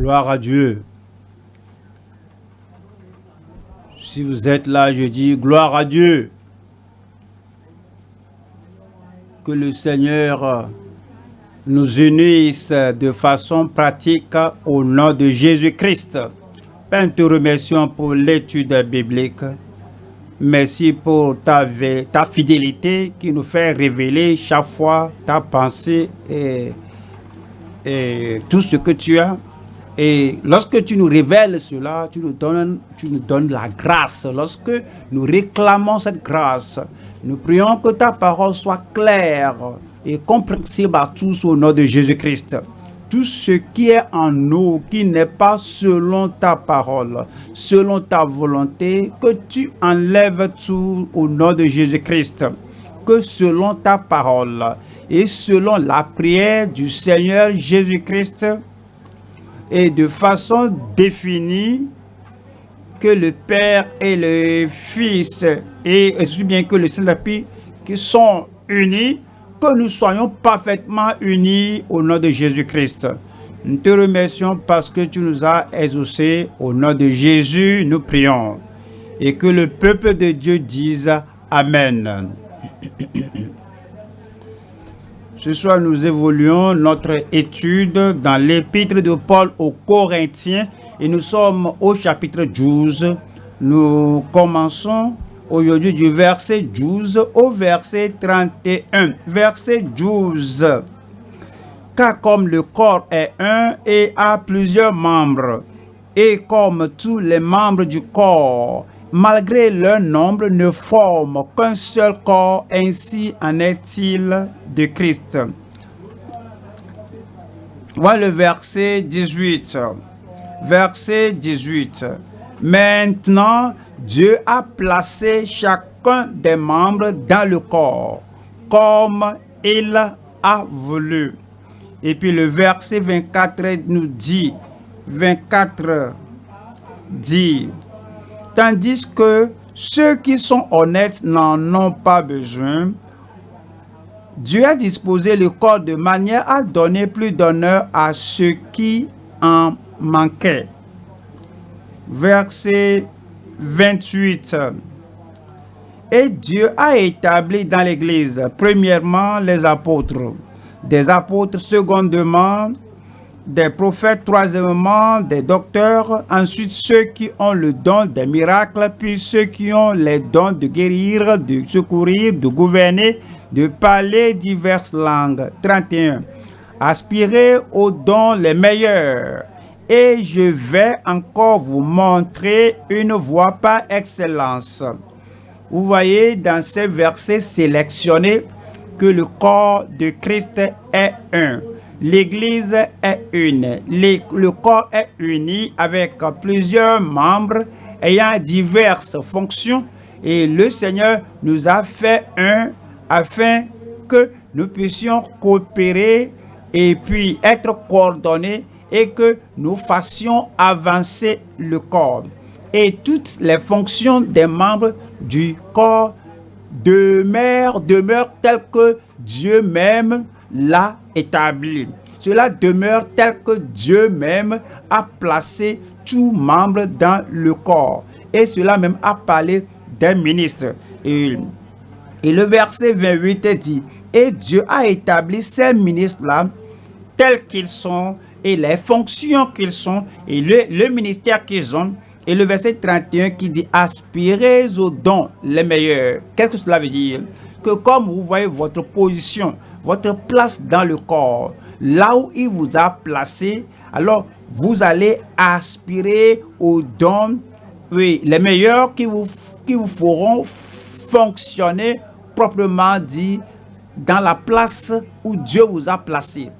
Gloire à Dieu. Si vous êtes là, je dis gloire à Dieu. Que le Seigneur nous unisse de façon pratique au nom de Jésus-Christ. Père, te remercions pour l'étude biblique. Merci pour ta, ta fidélité qui nous fait révéler chaque fois ta pensée et, et tout ce que tu as. Et lorsque tu nous révèles cela, tu nous, donnes, tu nous donnes la grâce. Lorsque nous réclamons cette grâce, nous prions que ta parole soit claire et compréhensible à tous au nom de Jésus-Christ. Tout ce qui est en nous, qui n'est pas selon ta parole, selon ta volonté, que tu enlèves tout au nom de Jésus-Christ. Que selon ta parole et selon la prière du Seigneur Jésus-Christ, et de façon définie, que le Père et le Fils et aussi bien que le Saint-Esprit qui sont unis que nous soyons parfaitement unis au nom de Jésus-Christ. Nous te remercions parce que tu nous as exaucés. Au nom de Jésus, nous prions. Et que le peuple de Dieu dise Amen. Ce soir, nous évoluons notre étude dans l'épître de Paul aux Corinthiens et nous sommes au chapitre 12. Nous commençons aujourd'hui du verset 12 au verset 31. Verset 12. Car comme le corps est un et a plusieurs membres, et comme tous les membres du corps, malgré leur nombre, ne forment qu'un seul corps, ainsi en est-il de Christ. Voilà le verset 18. Verset 18. Maintenant, Dieu a placé chacun des membres dans le corps, comme il a voulu. Et puis le verset 24 nous dit, 24 dit, tandis que ceux qui sont honnêtes n'en ont pas besoin, Dieu a disposé le corps de manière à donner plus d'honneur à ceux qui en manquaient. Verset 28. Et Dieu a établi dans l'Église, premièrement, les apôtres, des apôtres, secondement, des prophètes, troisièmement, des docteurs, ensuite ceux qui ont le don des miracles, puis ceux qui ont les dons de guérir, de secourir, de gouverner, de parler diverses langues. 31. Aspirez aux dons les meilleurs et je vais encore vous montrer une voie par excellence. Vous voyez dans ces versets sélectionnés que le corps de Christ est un. L'Église est une. Le corps est uni avec plusieurs membres ayant diverses fonctions et le Seigneur nous a fait un afin que nous puissions coopérer et puis être coordonnés et que nous fassions avancer le corps. Et toutes les fonctions des membres du corps demeurent, demeurent telles que Dieu même l'a établi. Cela demeure tel que Dieu même a placé tout membre dans le corps. Et cela même a parlé des ministres. Et, le verset 28 dit, et Dieu a établi ces ministres-là tels qu'ils sont et les fonctions qu'ils sont et le, ministère qu'ils ont. Et le verset 31 qui dit aspirez aux dons les meilleurs. Qu'est-ce que cela veut dire? Que comme vous voyez votre position, votre place dans le corps, là où il vous a placé, alors vous allez aspirer aux dons oui, les meilleurs qui vous, qui vous feront fonctionner proprement dit dans la place où Dieu vous a placé.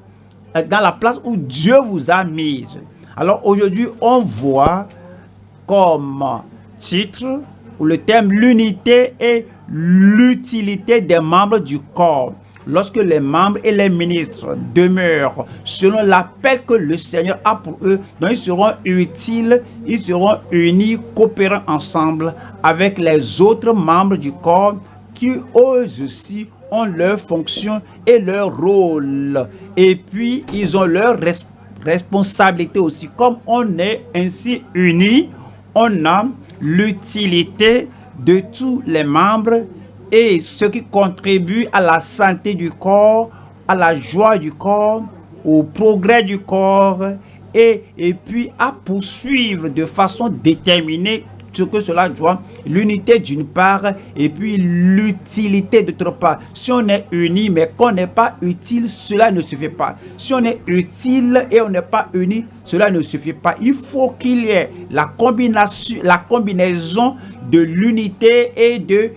Euh, dans la place où Dieu vous a mis. Alors aujourd'hui, on voit comme titre ou le thème l'unité et l'utilité des membres du corps. Lorsque les membres et les ministres demeurent selon l'appel que le Seigneur a pour eux, ils seront utiles, ils seront unis, coopérant ensemble avec les autres membres du corps qui eux aussi ont leur fonction et leur rôle. Et puis, ils ont leur responsabilité aussi. Comme on est ainsi unis, on a l'utilité de tous les membres et ce qui contribue à la santé du corps, à la joie du corps, au progrès du corps et, puis à poursuivre de façon déterminée ce que cela doit, l'unité d'une part et puis l'utilité d'autre part. Si on est uni mais qu'on n'est pas utile, cela ne suffit pas. Si on est utile et on n'est pas uni, cela ne suffit pas. Il faut qu'il y ait la combination, la combinaison de l'unité et de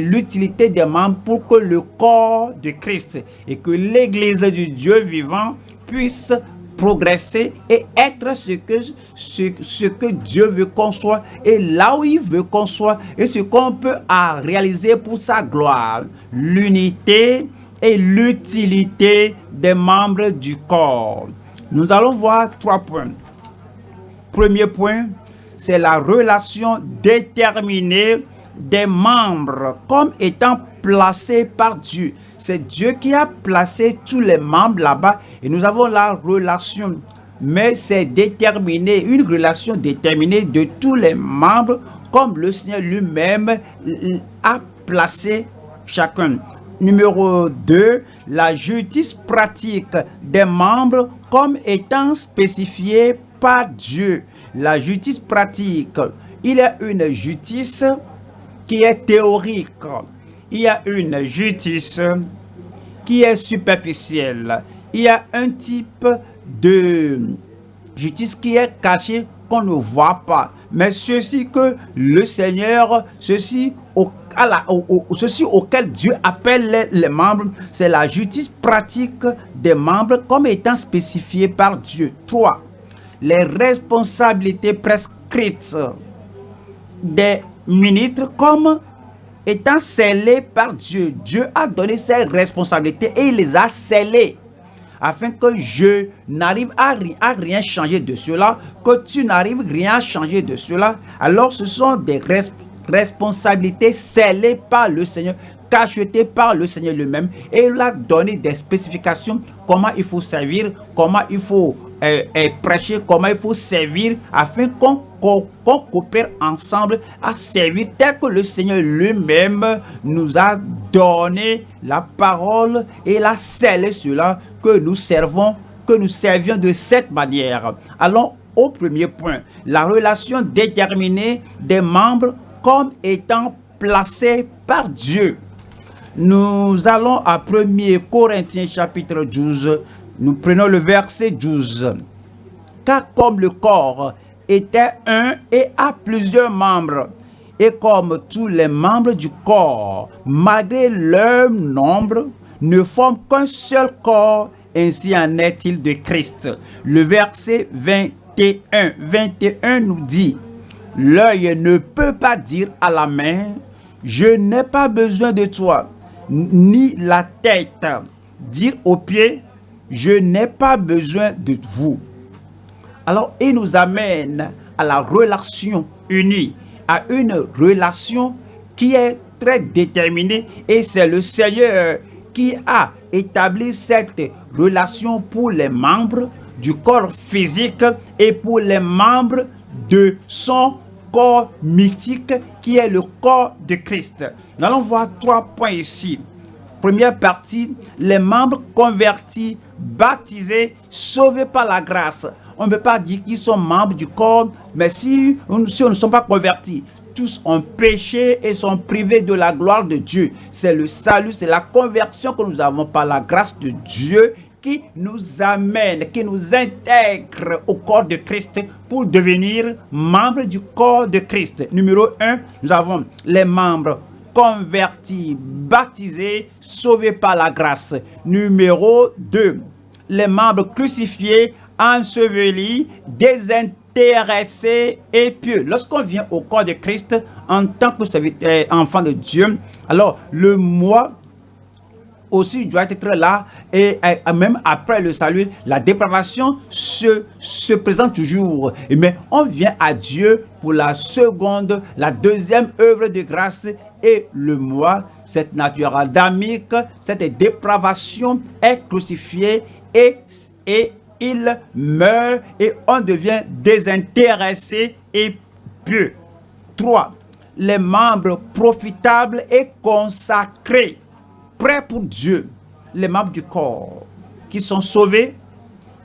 l'utilité des membres pour que le corps de Christ et que l'église du Dieu vivant puisse progresser et être ce que, ce, que Dieu veut qu'on soit et là où il veut qu'on soit et ce qu'on peut réaliser pour sa gloire. L'unité et l'utilité des membres du corps. Nous allons voir trois points. Premier point, c'est la relation déterminée des membres comme étant placés par Dieu. C'est Dieu qui a placé tous les membres là-bas et nous avons la relation. Mais c'est déterminé, une relation déterminée de tous les membres comme le Seigneur lui-même a placé chacun. Numéro 2, la justice pratique des membres comme étant spécifiée par Dieu. La justice pratique, il y a une justice qui est théorique. Il y a une justice qui est superficielle. Il y a un type de justice qui est caché qu'on ne voit pas. Mais ceci que le Seigneur, ceci, au, ceci auquel Dieu appelle les, les membres, c'est la justice pratique des membres comme étant spécifiée par Dieu. 3. Les responsabilités prescrites des ministres comme étant scellés par Dieu. Dieu a donné ses responsabilités et il les a scellées afin que je n'arrive à, à, rien changer de cela, que tu n'arrives rien à changer de cela. Alors ce sont des responsabilités scellées par le Seigneur, cachetées par le Seigneur lui-même. Et il a donné des spécifications, comment il faut servir, comment il faut prêcher, comment il faut servir, afin qu'on coopère ensemble à servir tel que le Seigneur lui-même nous a donné la parole et la scellé cela que nous servons, que nous servions de cette manière. Allons au premier point, la relation déterminée des membres comme étant placés par Dieu. Nous allons à 1 Corinthiens chapitre 12, nous prenons le verset 12. Car comme le corps était un et a plusieurs membres. Et comme tous les membres du corps, malgré leur nombre, ne forment qu'un seul corps, ainsi en est-il de Christ. Le verset 21, 21 nous dit, L'œil ne peut pas dire à la main, je n'ai pas besoin de toi, ni la tête dire aux pieds, je n'ai pas besoin de vous. Alors, il nous amène à la relation unie, à une relation qui est très déterminée et c'est le Seigneur qui a établi cette relation pour les membres du corps physique et pour les membres de son corps mystique qui est le corps de Christ. Nous allons voir trois points ici. Première partie, les membres convertis, baptisés, sauvés par la grâce on ne peut pas dire qu'ils sont membres du corps, mais si, on ne sont pas convertis, tous ont péché et sont privés de la gloire de Dieu. C'est le salut, c'est la conversion que nous avons par la grâce de Dieu qui nous amène, qui nous intègre au corps de Christ pour devenir membres du corps de Christ. Numéro 1, nous avons les membres convertis, baptisés, sauvés par la grâce. Numéro 2, les membres crucifiés, enseveli, désintéressé et pieux. Lorsqu'on vient au corps de Christ en tant que euh, enfant de Dieu, alors le moi aussi doit être là et, même après le salut, la dépravation se, se présente toujours. Mais on vient à Dieu pour la seconde, la deuxième œuvre de grâce et le moi, cette nature adamique, cette dépravation est crucifiée et, il meurt et on devient désintéressé et pieux. 3. Les membres profitables et consacrés, prêts pour Dieu. Les membres du corps qui sont sauvés,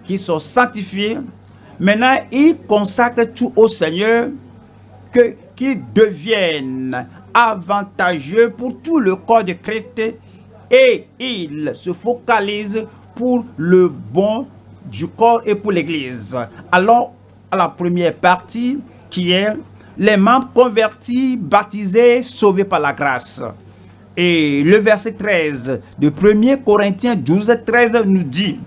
qui sont sanctifiés. Maintenant, ils consacrent tout au Seigneur, qu'ils deviennent avantageux pour tout le corps de Christ et ils se focalisent pour le bon du corps et pour l'Église. Alors, à la première partie qui est les membres convertis, baptisés, sauvés par la grâce. Et le verset 13 de 1 Corinthiens 12, 13 nous dit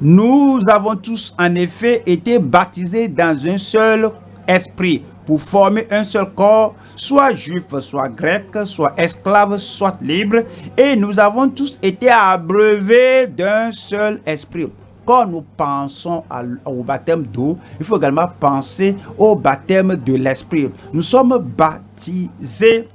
Nous avons tous en effet été baptisés dans un seul esprit pour former un seul corps, soit juif, soit grec, soit esclave, soit libre, et nous avons tous été abreuvés d'un seul esprit. Quand nous pensons au baptême d'eau, il faut également penser au baptême de l'esprit. Nous sommes baptisés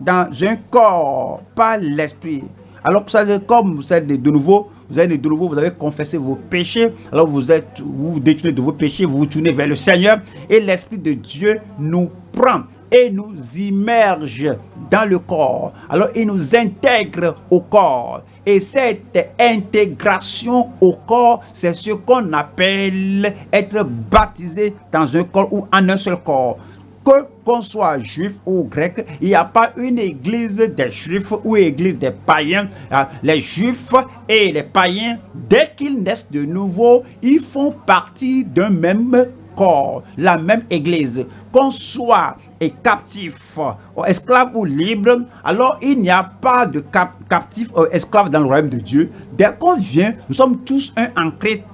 dans un corps, par l'esprit. Alors, comme vous êtes de nouveau, vous avez confessé vos péchés. Alors vous êtes, vous, vous de vos péchés, vous vous tournez vers le Seigneur. Et l'Esprit de Dieu nous prend et nous immerge dans le corps. Alors il nous intègre au corps. Et cette intégration au corps, c'est ce qu'on appelle être baptisé dans un corps ou en un seul corps que qu'on soit juif ou grec, il n'y a pas une église des juifs ou église des païens. Ah, les juifs et les païens, dès qu'ils naissent de nouveau, ils font partie d'un même corps, la même église. Qu'on soit captif, esclave ou libre, alors il n'y a pas de captif ou esclave dans le royaume de Dieu. Dès qu'on vient, nous sommes tous un en Christ,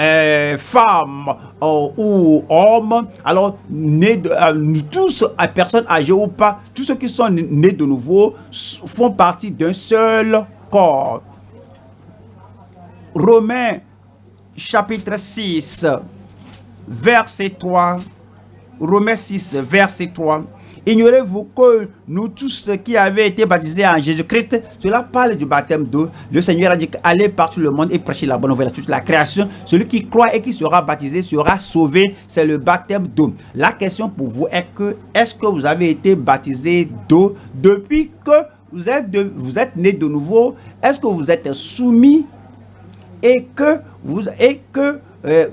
euh, femme euh, ou homme, alors nés de, euh, tous, personnes âgées ou pas, tous ceux qui sont nés de nouveau font partie d'un seul corps. Romains chapitre 6 verset 3. Romains 6, verset 3. Ignorez-vous que nous tous qui avons été baptisés en Jésus-Christ, cela parle du baptême d'eau. Le Seigneur a dit allez partout le monde et prêchez la bonne nouvelle à toute la création. Celui qui croit et qui sera baptisé sera sauvé. C'est le baptême d'eau. La question pour vous est que est-ce que vous avez été baptisé d'eau depuis que vous êtes, né de nouveau? Est-ce que vous êtes soumis et que vous et que euh,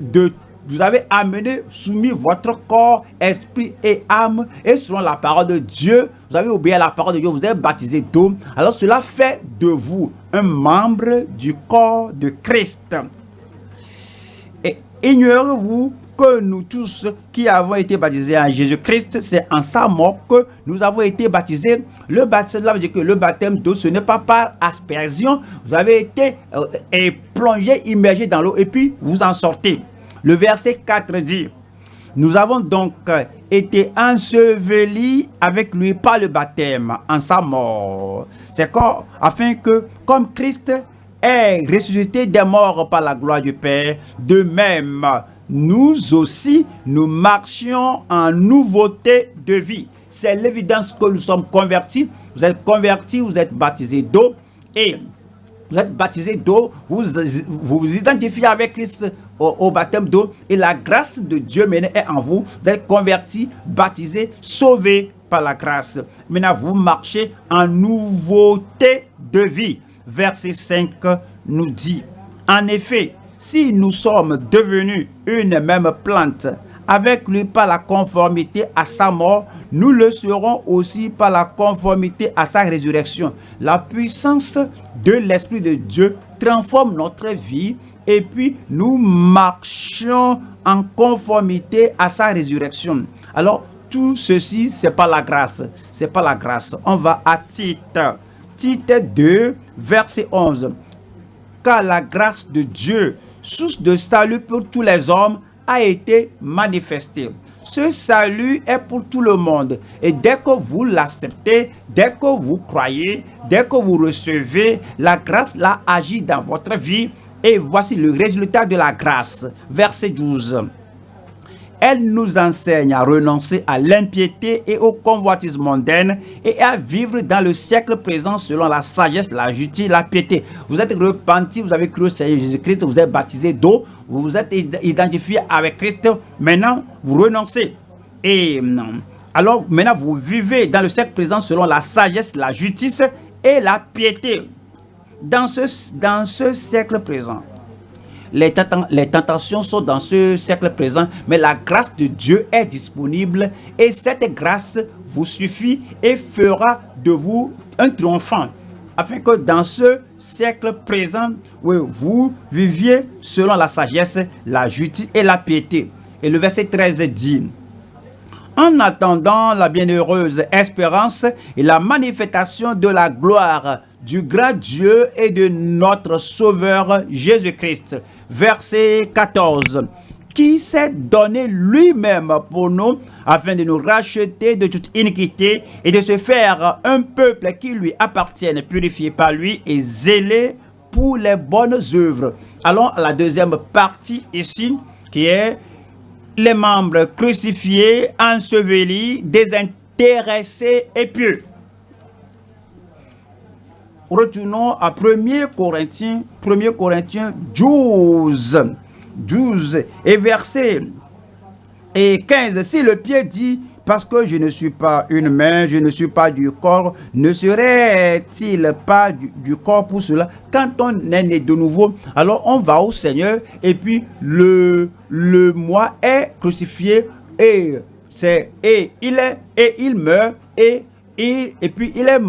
vous avez amené, soumis votre corps, esprit et âme, et selon la parole de Dieu, vous avez oublié la parole de Dieu, vous êtes baptisé d'eau. Alors cela fait de vous un membre du corps de Christ. Et ignorez-vous que nous tous qui avons été baptisés en Jésus-Christ, c'est en sa mort que nous avons été baptisés. Le baptême, le baptême d'eau, ce n'est pas par aspersion. Vous avez été euh, plongé, immergé dans l'eau et puis vous en sortez. Le verset 4 dit, nous avons donc été ensevelis avec lui par le baptême en sa mort. C'est afin que, comme Christ est ressuscité des morts par la gloire du Père, de même, nous aussi, nous marchions en nouveauté de vie. C'est l'évidence que nous sommes convertis. Vous êtes convertis, vous êtes baptisés d'eau et vous êtes baptisé d'eau, vous, vous identifiez avec Christ au, baptême d'eau et la grâce de Dieu est en vous. Vous êtes converti, baptisé, sauvé par la grâce. Maintenant, vous marchez en nouveauté de vie. Verset 5 nous dit, en effet, si nous sommes devenus une même plante, avec lui par la conformité à sa mort, nous le serons aussi par la conformité à sa résurrection. La puissance de l'Esprit de Dieu transforme notre vie et puis nous marchons en conformité à sa résurrection. Alors, tout ceci, c'est pas la grâce. C'est pas la grâce. On va à Tite. Tite 2, verset 11. Car la grâce de Dieu, source de salut pour tous les hommes, été manifesté. Ce salut est pour tout le monde. Et dès que vous l'acceptez, dès que vous croyez, dès que vous recevez, la grâce l'a agi dans votre vie. Et voici le résultat de la grâce. Verset 12. Elle nous enseigne à renoncer à l'impiété et au convoitisme mondaine et à vivre dans le siècle présent selon la sagesse, la justice, la piété. Vous êtes repenti, vous avez cru au Seigneur Jésus-Christ, vous êtes baptisé d'eau, vous vous êtes identifié avec Christ. Maintenant, vous renoncez. Et alors, maintenant, vous vivez dans le siècle présent selon la sagesse, la justice et la piété. Dans ce, dans ce siècle présent, les, tentations sont dans ce siècle présent, mais la grâce de Dieu est disponible et cette grâce vous suffit et fera de vous un triomphant. Afin que dans ce siècle présent, vous viviez selon la sagesse, la justice et la piété. Et le verset 13 dit, en attendant la bienheureuse espérance et la manifestation de la gloire du grand Dieu et de notre Sauveur Jésus-Christ, verset 14 qui s'est donné lui-même pour nous afin de nous racheter de toute iniquité et de se faire un peuple qui lui appartienne, purifié par lui et zélé pour les bonnes œuvres. Allons à la deuxième partie ici qui est les membres crucifiés, ensevelis, désintéressés et pieux. Retournons à 1 Corinthiens, 1 Corinthiens 12, 12 et verset et 15. Si le pied dit, parce que je ne suis pas une main, je ne suis pas du corps, ne serait-il pas du, corps pour cela? Quand on est né de nouveau, alors on va au Seigneur et puis le, le moi est crucifié et, c'est, et, il, est, et il meurt et, et, et puis il, est,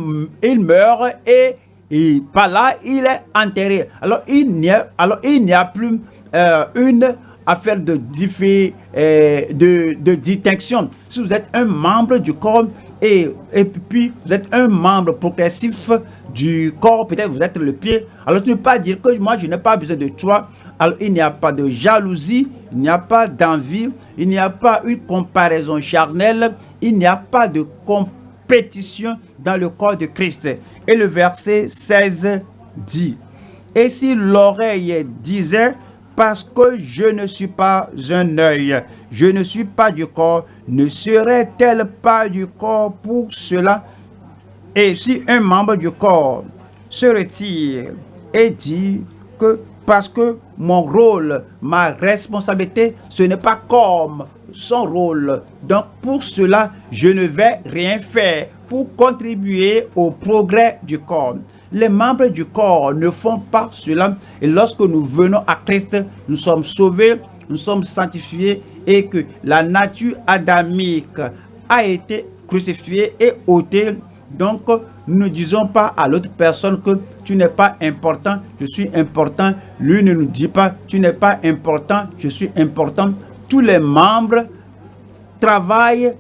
il meurt et et par là, il est enterré. Alors, il n'y a, alors, il n'y a plus euh, une affaire de, euh, de, de, distinction. Si vous êtes un membre du corps et, et puis vous êtes un membre progressif du corps, peut-être vous êtes le pied, alors tu ne peux pas dire que moi je n'ai pas besoin de toi. Alors il n'y a pas de jalousie, il n'y a pas d'envie, il n'y a pas une comparaison charnelle, il n'y a pas de comparaison pétition dans le corps de Christ. Et le verset 16 dit, Et si l'oreille disait, parce que je ne suis pas un œil, je ne suis pas du corps, ne serait-elle pas du corps pour cela? Et si un membre du corps se retire et dit que parce que mon rôle, ma responsabilité, ce n'est pas comme son rôle. Donc pour cela, je ne vais rien faire pour contribuer au progrès du corps. Les membres du corps ne font pas cela. Et lorsque nous venons à Christ, nous sommes sauvés, nous sommes sanctifiés et que la nature adamique a été crucifiée et ôtée. Donc, nous ne disons pas à l'autre personne que tu n'es pas important, je suis important. Lui ne nous dit pas, tu n'es pas important, je suis important tous les membres travaillent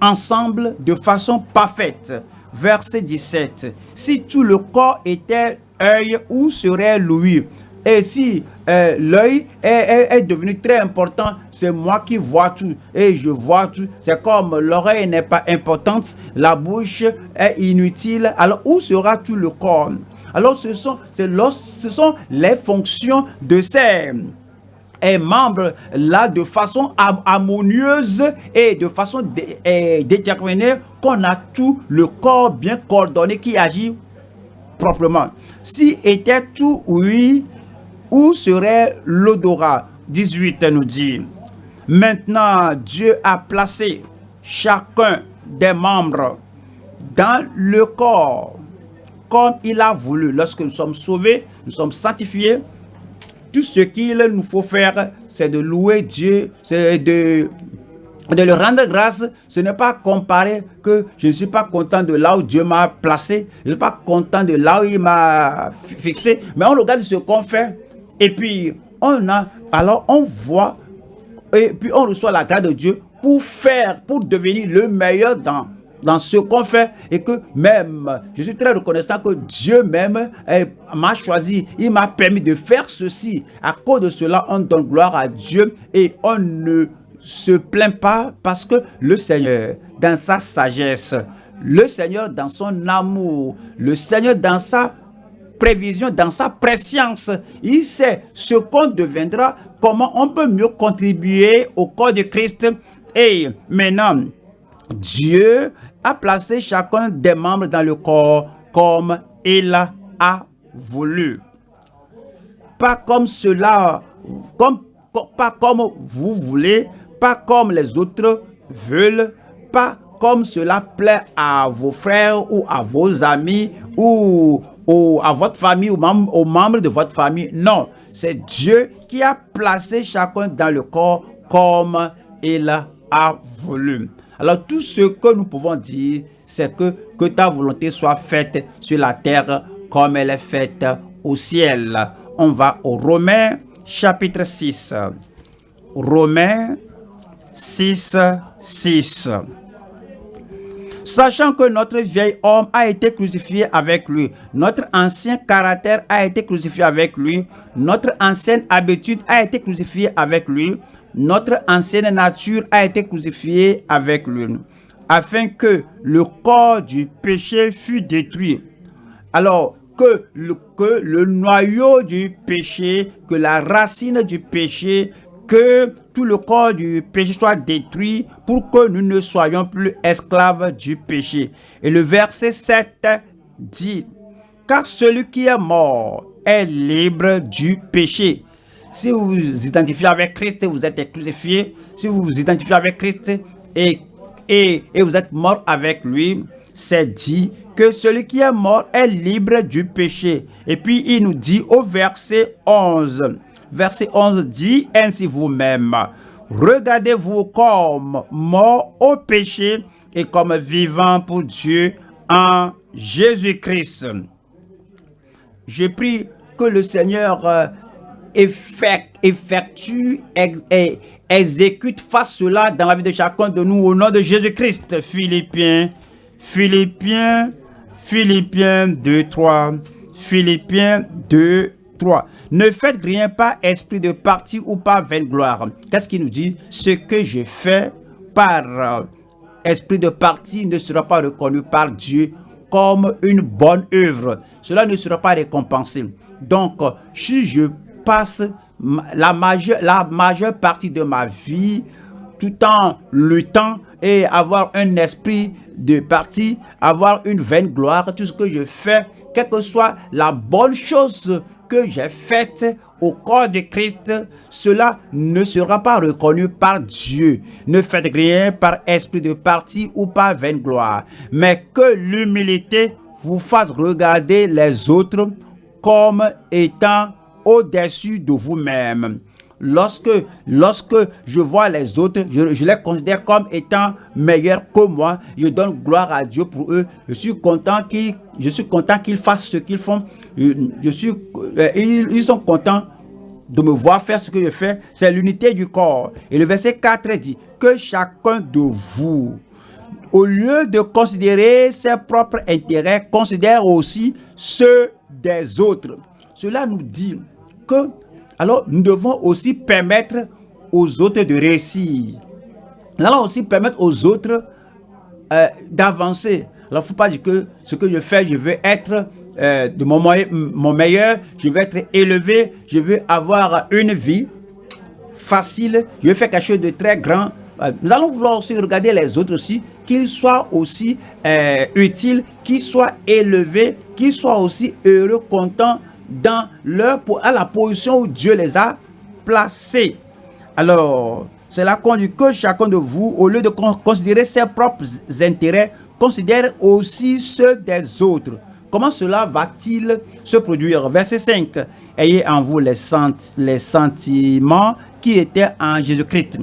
ensemble de façon parfaite. Verset 17. Si tout le corps était œil, où serait l'ouïe Et si euh, l'œil est, devenu très important, c'est moi qui vois tout et je vois tout. C'est comme l'oreille n'est pas importante, la bouche est inutile. Alors où sera tout le corps? Alors ce sont, ce sont les fonctions de ces est membre là de façon harmonieuse et de façon déterminée qu'on a tout le corps bien coordonné qui agit proprement. Si était tout oui, où serait l'odorat? 18 nous dit, maintenant Dieu a placé chacun des membres dans le corps comme il a voulu. Lorsque nous sommes sauvés, nous sommes sanctifiés, tout ce qu'il nous faut faire, c'est de louer Dieu, c'est de, de le rendre grâce. Ce n'est pas comparer que je ne suis pas content de là où Dieu m'a placé, je ne suis pas content de là où il m'a fixé, mais on regarde ce qu'on fait et puis on a, alors on voit et puis on reçoit la grâce de Dieu pour faire, pour devenir le meilleur dans dans ce qu'on fait et que même, je suis très reconnaissant que Dieu même eh, m'a choisi, il m'a permis de faire ceci. À cause de cela, on donne gloire à Dieu et on ne se plaint pas parce que le Seigneur, dans sa sagesse, le Seigneur dans son amour, le Seigneur dans sa prévisions, dans sa préscience. Il sait ce qu'on deviendra, comment on peut mieux contribuer au corps de Christ. Et maintenant, Dieu a placé chacun des membres dans le corps comme il a voulu. Pas comme cela, comme, pas comme vous voulez, pas comme les autres veulent, pas comme cela plaît à vos frères ou à vos amis ou, à votre famille ou aux membres de votre famille. Non, c'est Dieu qui a placé chacun dans le corps comme il a voulu. Alors tout ce que nous pouvons dire, c'est que, que ta volonté soit faite sur la terre comme elle est faite au ciel. On va au Romains chapitre 6. Romains 6, 6. Sachant que notre vieil homme a été crucifié avec lui, notre ancien caractère a été crucifié avec lui, notre ancienne habitude a été crucifiée avec lui, notre ancienne nature a été crucifiée avec lui, afin que le corps du péché fût détruit. Alors, que le, que le noyau du péché, que la racine du péché, que tout le corps du péché soit détruit pour que nous ne soyons plus esclaves du péché. Et le verset 7 dit, car celui qui est mort est libre du péché. Si vous vous identifiez avec Christ, vous êtes crucifié. Si vous vous identifiez avec Christ et, et, et vous êtes mort avec lui, c'est dit que celui qui est mort est libre du péché. Et puis il nous dit au verset 11, verset 11 dit ainsi vous-même, regardez-vous comme mort au péché et comme vivant pour Dieu en Jésus-Christ. Je prie que le Seigneur euh, effectue et exécute, fasse cela dans la vie de chacun de nous au nom de Jésus-Christ. Philippiens, Philippiens, Philippiens 2, 3, Philippiens 2, 3. Ne faites rien pas esprit de parti ou par vaine gloire. Qu'est-ce qu'il nous dit? Ce que je fais par euh, esprit de parti ne sera pas reconnu par Dieu comme une bonne œuvre. Cela ne sera pas récompensé. Donc, si je passe la majeure, la majeure partie de ma vie tout en luttant et avoir un esprit de parti, avoir une vaine gloire, tout ce que je fais, quelle que soit la bonne chose que j'ai faite au corps de Christ, cela ne sera pas reconnu par Dieu. Ne faites rien par esprit de parti ou par vaine gloire, mais que l'humilité vous fasse regarder les autres comme étant au-dessus de vous-même lorsque, lorsque je vois les autres, je, les considère comme étant meilleurs que moi. Je donne gloire à Dieu pour eux. Je suis content qu'ils, fassent ce qu'ils font. Je suis, euh, ils, sont contents de me voir faire ce que je fais. C'est l'unité du corps. Et le verset 4 dit que chacun de vous, au lieu de considérer ses propres intérêts, considère aussi ceux des autres. Cela nous dit que alors nous devons aussi permettre aux autres de réussir. Nous allons aussi permettre aux autres euh, d'avancer. Alors, il ne faut pas dire que ce que je fais, je veux être euh, de mon, meilleur, je veux être élevé, je veux avoir une vie facile, je veux faire quelque chose de très grand. Euh, nous allons vouloir aussi regarder les autres aussi, qu'ils soient aussi utiles, qu'ils soient élevés, qu'ils soient aussi heureux, contents, dans leur, à la position où Dieu les a placés. Alors, c'est la qu'on que chacun de vous, au lieu de considérer ses propres intérêts, considère aussi ceux des autres. Comment cela va-t-il se produire? Verset 5. Ayez en vous les, les sentiments qui étaient en Jésus-Christ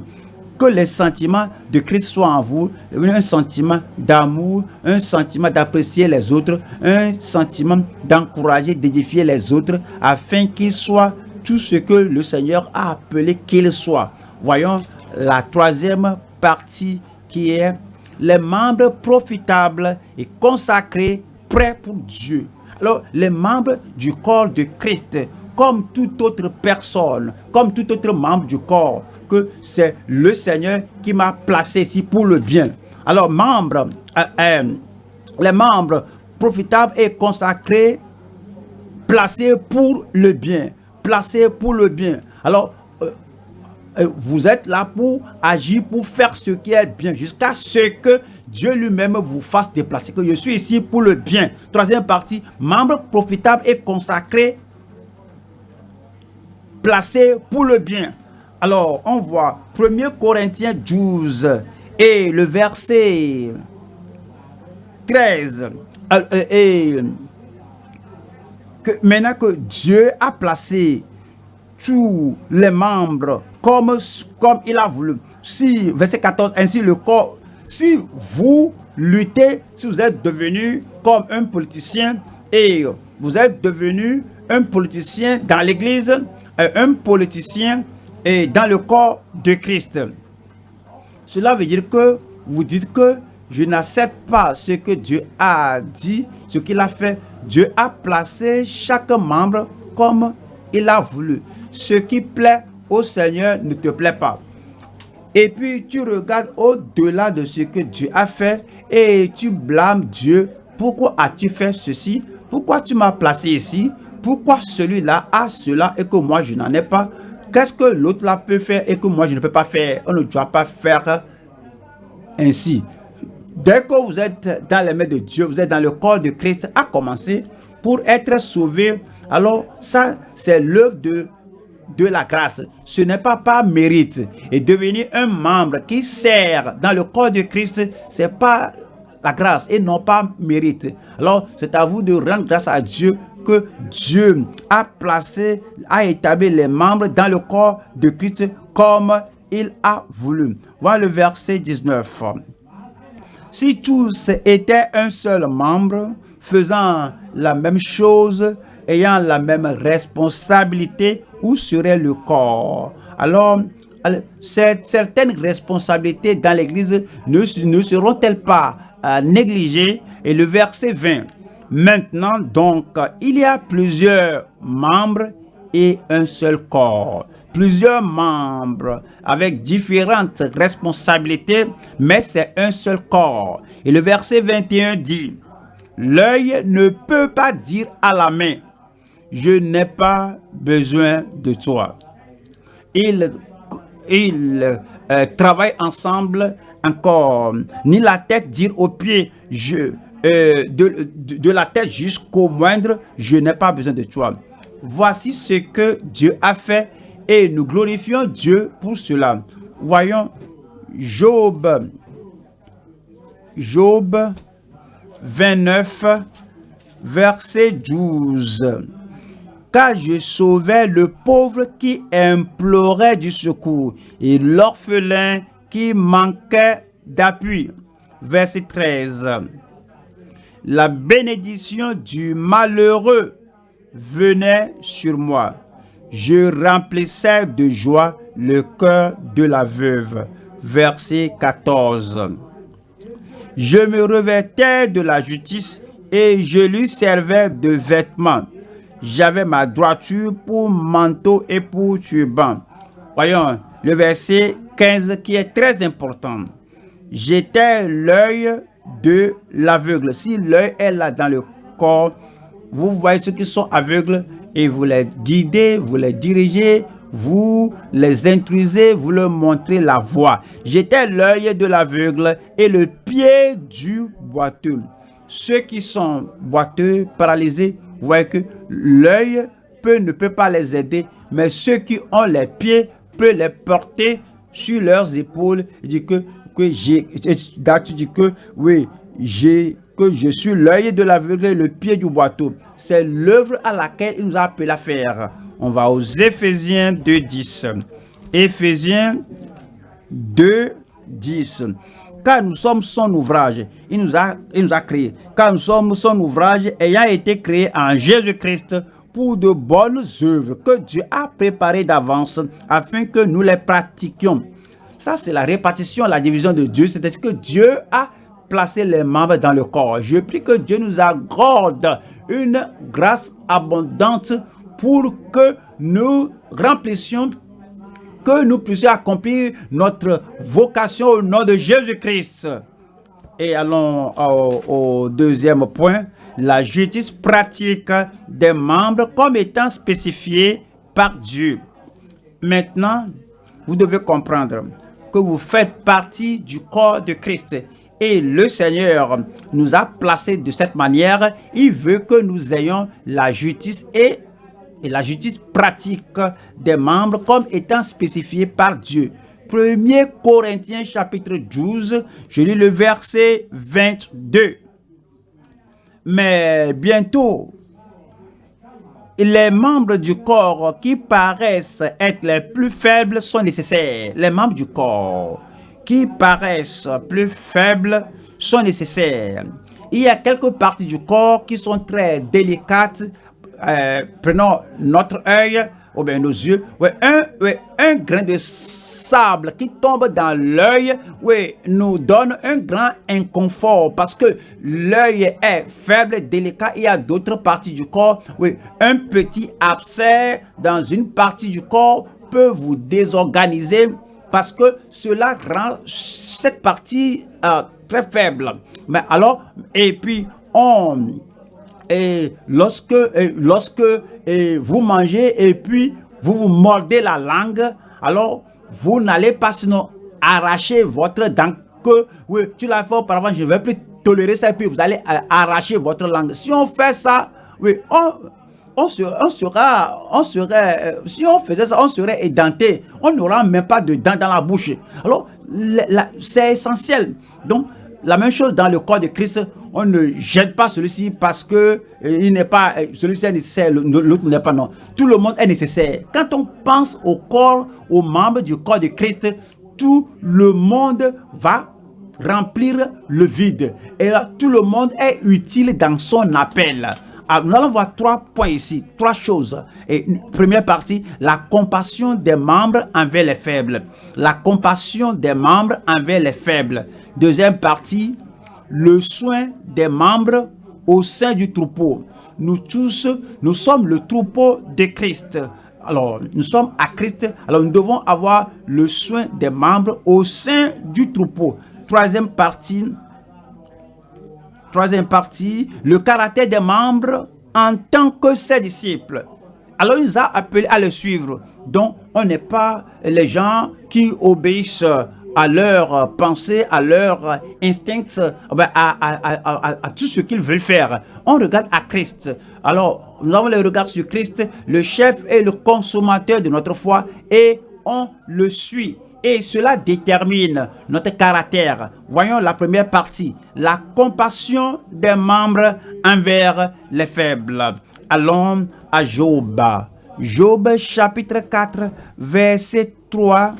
que les sentiments de Christ soient en vous, un sentiment d'amour, un sentiment d'apprécier les autres, un sentiment d'encourager, d'édifier les autres, afin qu'ils soient tout ce que le Seigneur a appelé qu'ils soient. Voyons la troisième partie qui est les membres profitables et consacrés, prêts pour Dieu. Alors, les membres du corps de Christ, comme toute autre personne, comme tout autre membre du corps, que c'est le Seigneur qui m'a placé ici pour le bien. Alors, membres, euh, euh, les membres profitables et consacrés placé pour le bien. Placé pour le bien. Alors, euh, vous êtes là pour agir, pour faire ce qui est bien, jusqu'à ce que Dieu lui-même vous fasse déplacer. Que je suis ici pour le bien. Troisième partie, membre profitable et consacré, placé pour le bien. Alors, on voit 1 Corinthiens 12 et le verset 13. Euh, et que maintenant que Dieu a placé tous les membres comme, comme il a voulu. Si, verset 14, ainsi le corps, si vous luttez, si vous êtes devenu comme un politicien et vous êtes devenu un politicien dans l'église, euh, un politicien et dans le corps de Christ. Cela veut dire que vous dites que je n'accepte pas ce que Dieu a dit, ce qu'il a fait. Dieu a placé chaque membre comme il a voulu. Ce qui plaît au Seigneur ne te plaît pas. Et puis tu regardes au-delà de ce que Dieu a fait et tu blâmes Dieu. Pourquoi as-tu fait ceci? Pourquoi tu m'as placé ici? Pourquoi celui-là a cela et que moi je n'en ai pas? Qu'est-ce que l'autre là peut faire et que moi je ne peux pas faire? On ne doit pas faire ainsi. Dès que vous êtes dans les mains de Dieu, vous êtes dans le corps de Christ, à commencer pour être sauvé. Alors ça, c'est l'œuvre de, de la grâce. Ce n'est pas par mérite. Et devenir un membre qui sert dans le corps de Christ, c'est pas la grâce et non pas mérite. Alors, c'est à vous de rendre grâce à Dieu que Dieu a placé, a établi les membres dans le corps de Christ comme il a voulu. Voilà le verset 19. Si tous étaient un seul membre, faisant la même chose, ayant la même responsabilité, où serait le corps? Alors, certaines responsabilités dans l'Église ne, ne seront-elles pas euh, négligées? Et le verset 20. Maintenant donc, il y a plusieurs membres et un seul corps. Plusieurs membres avec différentes responsabilités, mais c'est un seul corps. Et le verset 21 dit, L'œil ne peut pas dire à la main, je n'ai pas besoin de toi. Ils, euh, travaillent ensemble encore. Ni la tête dire aux pieds, je, euh, de, de, la tête jusqu'au moindre, je n'ai pas besoin de toi. Voici ce que Dieu a fait et nous glorifions Dieu pour cela. Voyons Job, Job 29, verset 12. Car je sauvais le pauvre qui implorait du secours et l'orphelin qui manquait d'appui. Verset 13 la bénédiction du malheureux venait sur moi. Je remplissais de joie le cœur de la veuve. Verset 14. Je me revêtais de la justice et je lui servais de vêtements. J'avais ma droiture pour manteau et pour turban. Voyons le verset 15 qui est très important. J'étais l'œil de l'aveugle. Si l'œil est là dans le corps, vous voyez ceux qui sont aveugles et vous les guidez, vous les dirigez, vous les intrusez, vous leur montrez la voie. J'étais l'œil de l'aveugle et le pied du boiteux. Ceux qui sont boiteux, paralysés, vous voyez que l'œil peut, ne peut pas les aider, mais ceux qui ont les pieds peuvent les porter sur leurs épaules. Il dit que que j'ai, que oui, j'ai que je suis l'œil de l'aveugle et le pied du boiteau. C'est l'œuvre à laquelle il nous a appelé à faire. On va aux Éphésiens 2, 10. Éphésiens 2, 10. Car nous sommes son ouvrage, il nous a, il nous. Car nous sommes son ouvrage ayant été créé en Jésus-Christ pour de bonnes œuvres que Dieu a préparées d'avance afin que nous les pratiquions. Ça, c'est la répartition, la division de Dieu. C'est ce que Dieu a placé les membres dans le corps. Je prie que Dieu nous accorde une grâce abondante pour que nous remplissions, que nous puissions accomplir notre vocation au nom de Jésus-Christ. Et allons au, deuxième point, la justice pratique des membres comme étant spécifiée par Dieu. Maintenant, vous devez comprendre que vous faites partie du corps de Christ. Et le Seigneur nous a placés de cette manière. Il veut que nous ayons la justice et, la justice pratique des membres comme étant spécifiée par Dieu. 1 Corinthiens chapitre 12, je lis le verset 22. Mais bientôt, les membres du corps qui paraissent être les plus faibles sont nécessaires. Les membres du corps qui paraissent plus faibles sont nécessaires. Il y a quelques parties du corps qui sont très délicates. Euh, prenons notre œil ou bien nos yeux. un, un grain de sable qui tombe dans l'œil, oui, nous donne un grand inconfort parce que l'œil est faible, délicat. Il y a d'autres parties du corps. Oui, un petit abcès dans une partie du corps peut vous désorganiser parce que cela rend cette partie euh, très faible. Mais alors, et puis on et lorsque lorsque et vous mangez et puis vous vous mordez la langue, alors vous n'allez pas sinon arracher votre dent que, oui, tu l'as fait auparavant, je ne vais plus tolérer ça, et puis vous allez euh, arracher votre langue. Si on fait ça, oui, on, sera, on sera, on serait, euh, si on faisait ça, on serait édenté. On n'aura même pas de dents dans la bouche. Alors, c'est essentiel. Donc, la même chose dans le corps de Christ, on ne jette pas celui-ci parce que euh, il n'est pas euh, celui-ci est nécessaire, l'autre n'est pas non. Tout le monde est nécessaire. Quand on pense au corps, aux membres du corps de Christ, tout le monde va remplir le vide. Et là, tout le monde est utile dans son appel. Ah, nous allons voir trois points ici, trois choses. Et première partie, la compassion des membres envers les faibles. La compassion des membres envers les faibles. Deuxième partie, le soin des membres au sein du troupeau. Nous tous, nous sommes le troupeau de Christ. Alors, nous sommes à Christ. Alors, nous devons avoir le soin des membres au sein du troupeau. Troisième partie, Troisième partie, le caractère des membres en tant que ses disciples. Alors il nous a appelés à le suivre. Donc on n'est pas les gens qui obéissent à leur pensée, à leur instinct, ben, à, tout ce qu'ils veulent faire. On regarde à Christ. Alors, nous avons le regard sur Christ, le chef et le consommateur de notre foi, et on le suit et cela détermine notre caractère. Voyons la première partie, la compassion des membres envers les faibles. Allons à Job. Job chapitre 4, verset 3.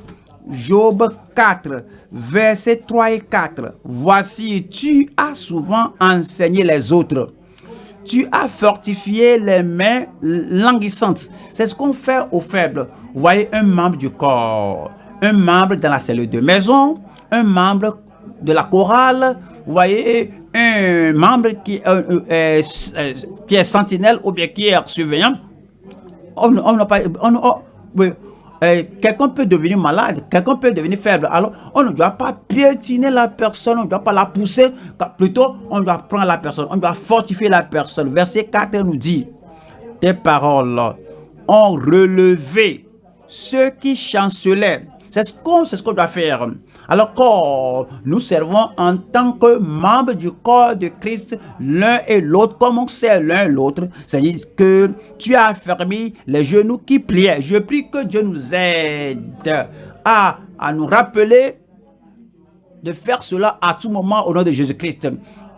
Job 4, verset 3 et 4. Voici, tu as souvent enseigné les autres. Tu as fortifié les mains languissantes. C'est ce qu'on fait aux faibles. voyez un membre du corps un membre dans la cellule de maison, un membre de la chorale, vous voyez, un membre qui, euh, euh, euh, qui est sentinelle ou bien qui est surveillant. On, pas, quelqu'un peut devenir malade, quelqu'un peut devenir faible. Alors, on ne doit pas piétiner la personne, on ne doit pas la pousser. Plutôt, on doit prendre la personne, on doit fortifier la personne. Verset 4 nous dit, tes paroles ont relevé ceux qui chancelaient c'est ce qu'on doit faire. Alors quand nous servons en tant que membres du corps de Christ, l'un et l'autre, comme on sait l'un et l'autre, c'est-à-dire que tu as fermé les genoux qui pliaient. Je prie que Dieu nous aide à, nous rappeler de faire cela à tout moment au nom de Jésus-Christ.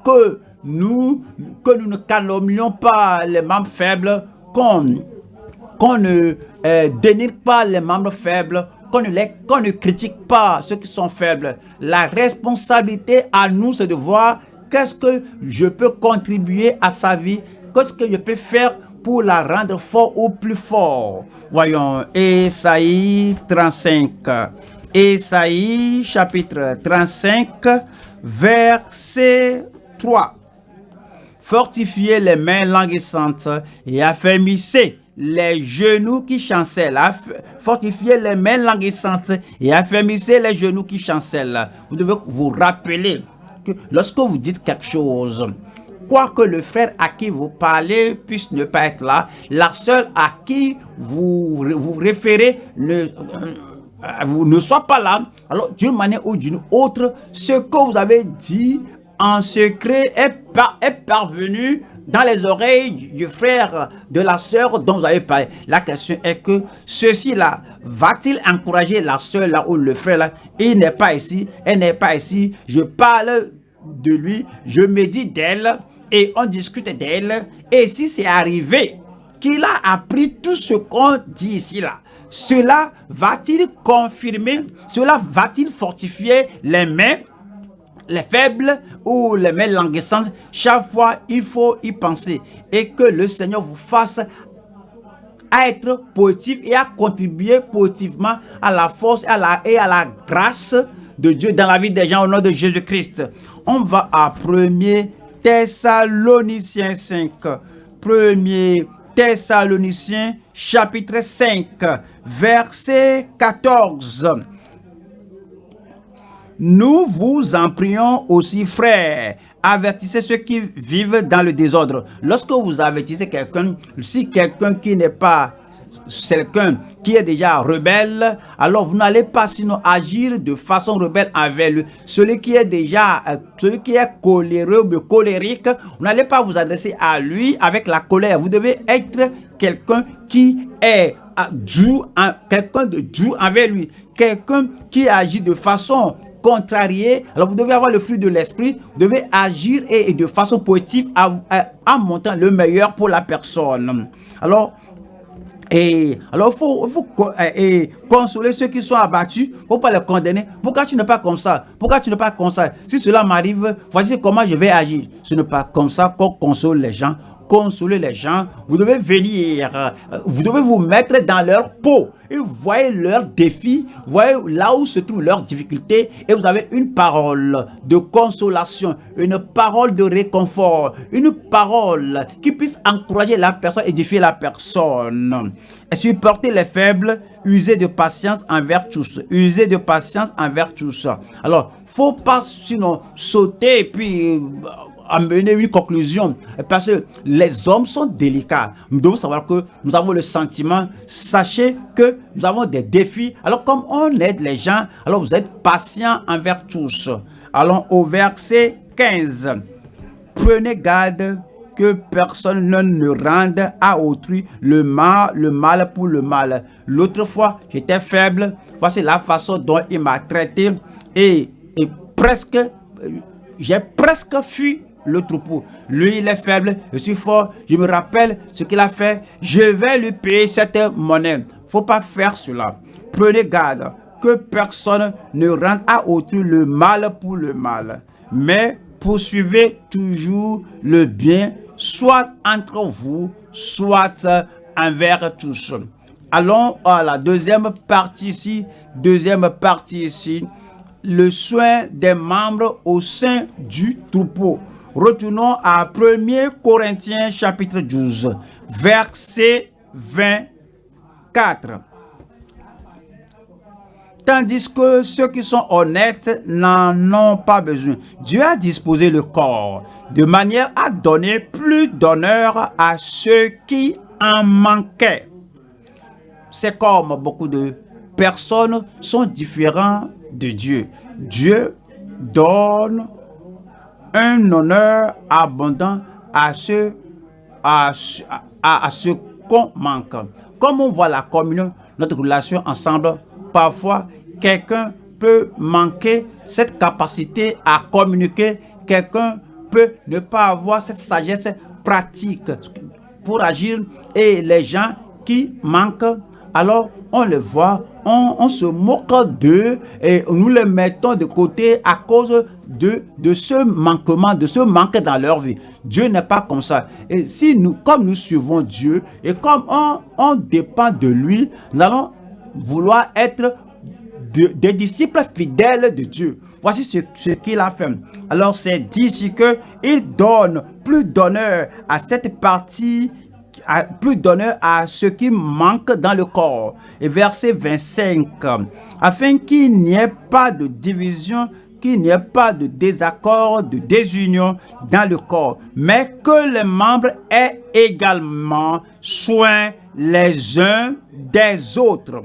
Que nous, que nous ne calomnions pas les membres faibles, qu'on ne euh, dénigre pas les membres faibles, qu'on ne, critique pas ceux qui sont faibles. La responsabilité à nous, c'est de voir qu'est-ce que je peux contribuer à sa vie, qu'est-ce que je peux faire pour la rendre fort ou plus fort. Voyons, Esaïe 35. Esaïe chapitre 35, verset 3. Fortifiez les mains languissantes et affermissez les genoux qui chancellent, fortifiez les mains languissantes et affermissez les genoux qui chancellent. Vous devez vous rappeler que lorsque vous dites quelque chose, quoique le frère à qui vous parlez puisse ne pas être là, la seule à qui vous vous référez ne, euh, vous ne soit pas là, alors d'une manière ou d'une autre, ce que vous avez dit en secret est, est parvenu dans les oreilles du frère, de la sœur dont vous avez parlé. La question est que ceci-là, va-t-il encourager la sœur là ou le frère là Il n'est pas ici, elle n'est pas ici. Je parle de lui, je me dis d'elle et on discute d'elle. Et si c'est arrivé qu'il a appris tout ce qu'on dit ici là, cela va-t-il confirmer, cela va-t-il fortifier les mains les faibles ou les mains languissantes, chaque fois, il faut y penser. Et que le Seigneur vous fasse être positif et à contribuer positivement à la force et à la, et à la grâce de Dieu dans la vie des gens au nom de Jésus-Christ. On va à 1 Thessaloniciens 5. 1 Thessaloniciens chapitre 5, verset 14. Nous vous en prions aussi, frères, avertissez ceux qui vivent dans le désordre. Lorsque vous avertissez quelqu'un, si quelqu'un qui n'est pas quelqu'un qui est déjà rebelle, alors vous n'allez pas agir de façon rebelle avec lui. Celui qui est déjà, euh, celui qui est coléreux ou colérique, vous n'allez pas vous adresser à lui avec la colère. Vous devez être quelqu'un qui est dû, quelqu'un de dû avec lui, quelqu'un qui agit de façon contrarié, alors vous devez avoir le fruit de l'esprit, vous devez agir et, de façon positive en montrant le meilleur pour la personne. Alors, et alors, il faut, faut et consoler ceux qui sont abattus. Il ne faut pas les condamner. Pourquoi tu n'es pas comme ça? Pourquoi tu n'es pas comme ça? Si cela m'arrive, voici comment je vais agir. Ce n'est pas comme ça qu'on console les gens consoler les gens, vous devez venir, euh, vous devez vous mettre dans leur peau et voyez leurs défis, voyez là où se trouvent leurs difficultés et vous avez une parole de consolation, une parole de réconfort, une parole qui puisse encourager la personne, édifier la personne. Et supporter les faibles, user de patience envers tous, user de patience envers tous. Alors, faut pas sinon sauter et puis euh, amener une conclusion. Parce que les hommes sont délicats. Nous devons savoir que nous avons le sentiment, sachez que nous avons des défis. Alors comme on aide les gens, alors vous êtes patient envers tous. Allons au verset 15. Prenez garde que personne ne, rende à autrui le mal, le mal pour le mal. L'autre fois, j'étais faible. Voici la façon dont il m'a traité. Et, et presque, j'ai presque fui le troupeau. Lui, il est faible, je suis fort. Je me rappelle ce qu'il a fait. Je vais lui payer cette monnaie. faut pas faire cela. Prenez garde que personne ne rende à autrui le mal pour le mal. Mais poursuivez toujours le bien, soit entre vous, soit envers tous. Allons à la deuxième partie ici. Deuxième partie ici. Le soin des membres au sein du troupeau. Retournons à 1 Corinthiens chapitre 12, verset 24. Tandis que ceux qui sont honnêtes n'en ont pas besoin. Dieu a disposé le corps de manière à donner plus d'honneur à ceux qui en manquaient. C'est comme beaucoup de personnes sont différents de Dieu. Dieu donne un honneur abondant à ce, à, à, qu'on manque. Comme on voit la communion, notre relation ensemble, parfois quelqu'un peut manquer cette capacité à communiquer, quelqu'un peut ne pas avoir cette sagesse pratique pour agir et les gens qui manquent, alors on les voit, on, se moque d'eux et nous les mettons de côté à cause de, ce manquement, de ce manque dans leur vie. Dieu n'est pas comme ça. Et si nous, comme nous suivons Dieu et comme on, on dépend de lui, nous allons vouloir être des disciples fidèles de Dieu. Voici ce, ce qu'il a fait. Alors c'est dit ici qu'il donne plus d'honneur à cette partie plus d'honneur à ce qui manque dans le corps. Et verset 25, afin qu'il n'y ait pas de division qu'il n'y ait pas de désaccord, de désunion dans le corps, mais que les membres aient également soin les uns des autres.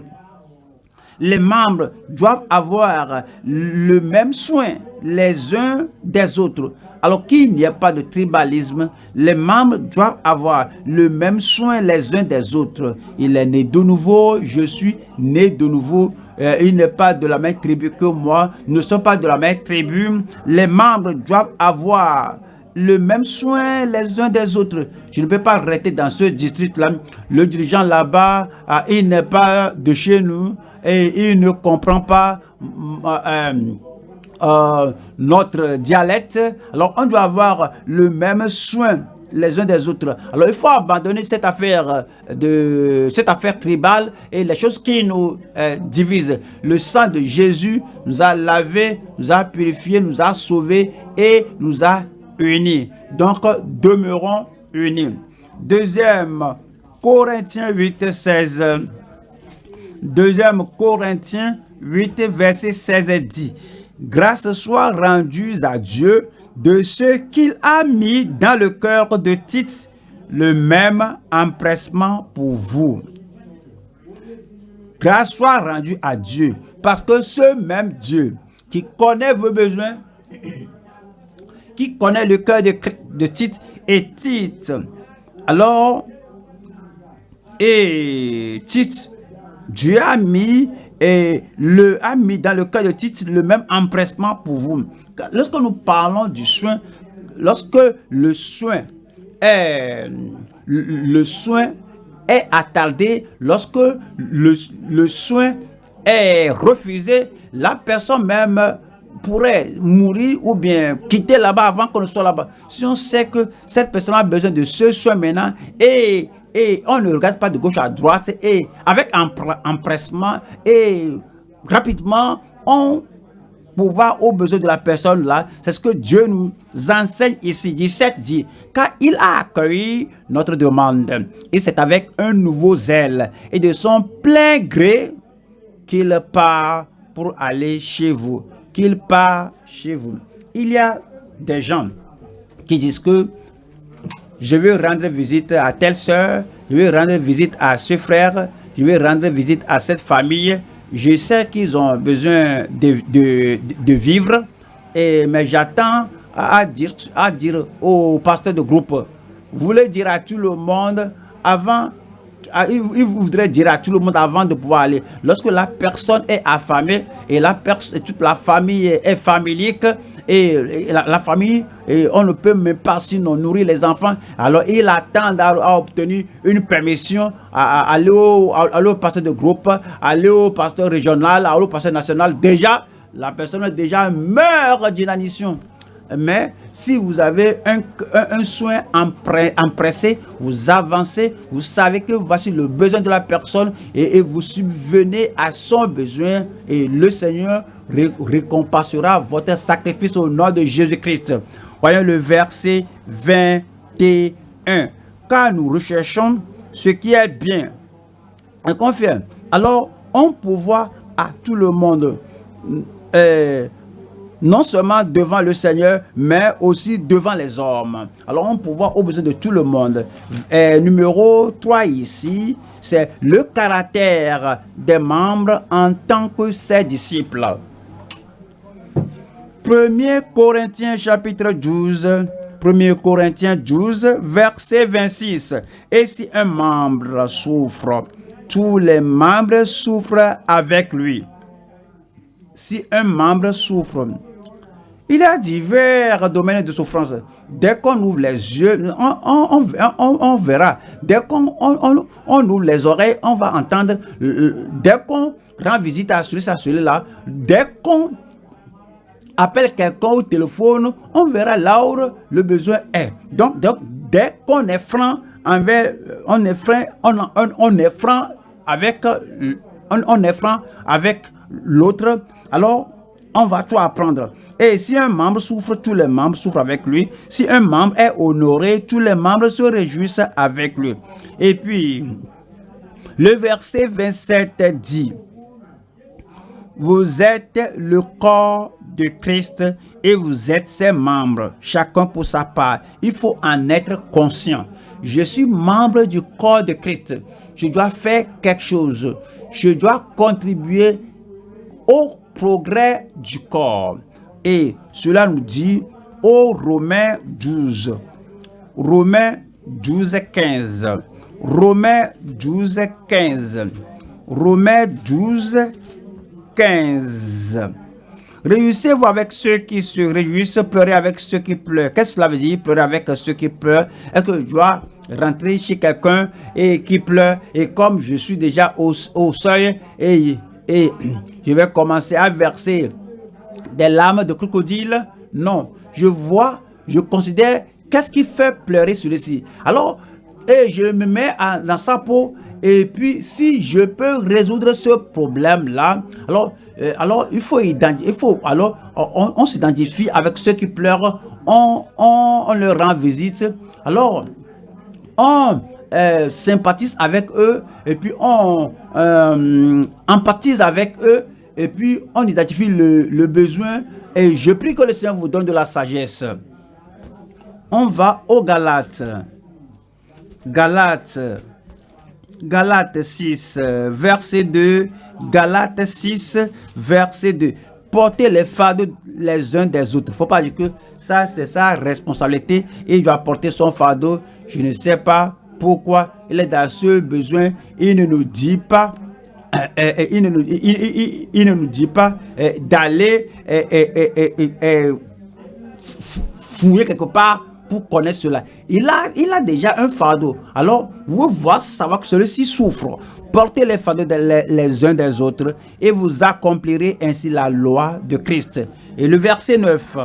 Les membres doivent avoir le même soin les uns des autres. Alors qu'il n'y ait pas de tribalisme, les membres doivent avoir le même soin les uns des autres. Il est né de nouveau, je suis né de nouveau. Euh, il n'est pas de la même tribu que moi, ne sommes pas de la même tribu. Les membres doivent avoir le même soin les uns des autres. Je ne peux pas arrêter dans ce district-là. Le dirigeant là-bas, ah, il n'est pas de chez nous et il ne comprend pas euh, euh, notre dialecte. Alors, on doit avoir le même soin les uns des autres. Alors, il faut abandonner cette affaire de cette affaire tribale et les choses qui nous euh, divisent. Le sang de Jésus nous a lavé, nous a purifié, nous a sauvés et nous a unis. Donc, demeurons unis. Deuxième Corinthiens 8, 16. Deuxième Corinthiens 8, verset 16 dit, Grâce soit rendue à Dieu de ce qu'il a mis dans le cœur de Tite le même empressement pour vous. Grâce soit rendue à Dieu, parce que ce même Dieu qui connaît vos besoins, qui connaît le cœur de, de Tite et Tite, alors, et Tite, Dieu a mis et le a mis dans le cœur de Tite le même empressement pour vous. Lorsque nous parlons du soin, lorsque le soin est, le soin est attardé, lorsque le, le soin est refusé, la personne même pourrait mourir ou bien quitter là-bas avant qu'on ne soit là-bas. Si on sait que cette personne a besoin de ce soin maintenant et et on ne regarde pas de gauche à droite et avec empressement et rapidement on pouvoir aux besoins de la personne là. C'est ce que Dieu nous enseigne ici. 17 dit, car il a accueilli notre demande et c'est avec un nouveau zèle et de son plein gré qu'il part pour aller chez vous. Qu'il part chez vous. Il y a des gens qui disent que je vais rendre visite à telle soeur, je vais rendre visite à ce frère, je vais rendre visite à cette famille. Je sais qu'ils ont besoin de, de, vivre, et, mais j'attends à, dire, à dire au pasteur de groupe, vous voulez dire à tout le monde avant il, voudrait dire à tout le monde avant de pouvoir aller. Lorsque la personne est affamée et la toute la famille est familique, et, la, famille, on ne peut même pas sinon nourrir les enfants. Alors il attend à, obtenir une permission à, aller, au, pasteur de groupe, aller au pasteur régional, aller au pasteur national. Déjà, la personne déjà meurt d'inanition. Mais si vous avez un, un, soin empressé, vous avancez, vous savez que voici le besoin de la personne et, vous subvenez à son besoin et le Seigneur récompensera votre sacrifice au nom de Jésus-Christ. Voyons le verset 21. Car nous recherchons ce qui est bien. Et confirme. Alors, on peut voir à tout le monde, euh, non seulement devant le Seigneur, mais aussi devant les hommes. Alors, on peut voir au besoin de tout le monde. Numéro 3 ici, c'est le caractère des membres en tant que ses disciples. 1 Corinthiens chapitre 12, 1 Corinthiens 12, verset 26. Et si un membre souffre, tous les membres souffrent avec lui. Si un membre souffre, il y a divers domaines de souffrance. Dès qu'on ouvre les yeux, on, verra. Dès qu'on on, ouvre les oreilles, on va entendre. Dès qu'on rend visite à celui-ci, à celui-là, dès qu'on appelle quelqu'un au téléphone, on verra là où le besoin est. Donc, dès qu'on est franc envers, on est franc, on, est franc avec, on, est franc avec l'autre, alors on va tout apprendre. Et si un membre souffre, tous les membres souffrent avec lui. Si un membre est honoré, tous les membres se réjouissent avec lui. Et puis, le verset 27 dit, vous êtes le corps de Christ et vous êtes ses membres, chacun pour sa part. Il faut en être conscient. Je suis membre du corps de Christ. Je dois faire quelque chose. Je dois contribuer au progrès du corps. Et cela nous dit au Romains 12. Romains 12, 15. Romains 12, 15. Romains 12, 15. Réussez-vous avec ceux qui se réjouissent, pleurez avec ceux qui pleurent. Qu'est-ce que cela veut dire, pleurer avec ceux qui pleurent? Est-ce que je dois rentrer chez quelqu'un et qui pleure? Et comme je suis déjà au, seuil et, et je vais commencer à verser des larmes de crocodile Non, je vois, je considère qu'est-ce qui fait pleurer celui-ci. Alors, et je me mets dans sa peau et puis, si je peux résoudre ce problème-là, alors, euh, alors il faut il faut, alors, on, s'identifie avec ceux qui pleurent, on, on, leur rend visite. Alors, on euh, sympathise avec eux, et puis on euh, empathise avec eux, et puis on identifie le, besoin. Et je prie que le Seigneur vous donne de la sagesse. On va au Galates. Galates Galates 6, verset 2. Galates 6, verset 2. Portez les fardeaux les uns des autres. Faut pas dire que ça, c'est sa responsabilité. Il doit porter son fardeau. Je ne sais pas pourquoi il est dans ce besoin. Il ne nous dit pas il, ne nous, il, ne nous, dit pas d'aller fouiller quelque part connaître cela. Il a, il a déjà un fardeau. Alors, vous voyez savoir que celui-ci souffre. Portez les fardeaux les, uns des autres et vous accomplirez ainsi la loi de Christ. Et le verset 9.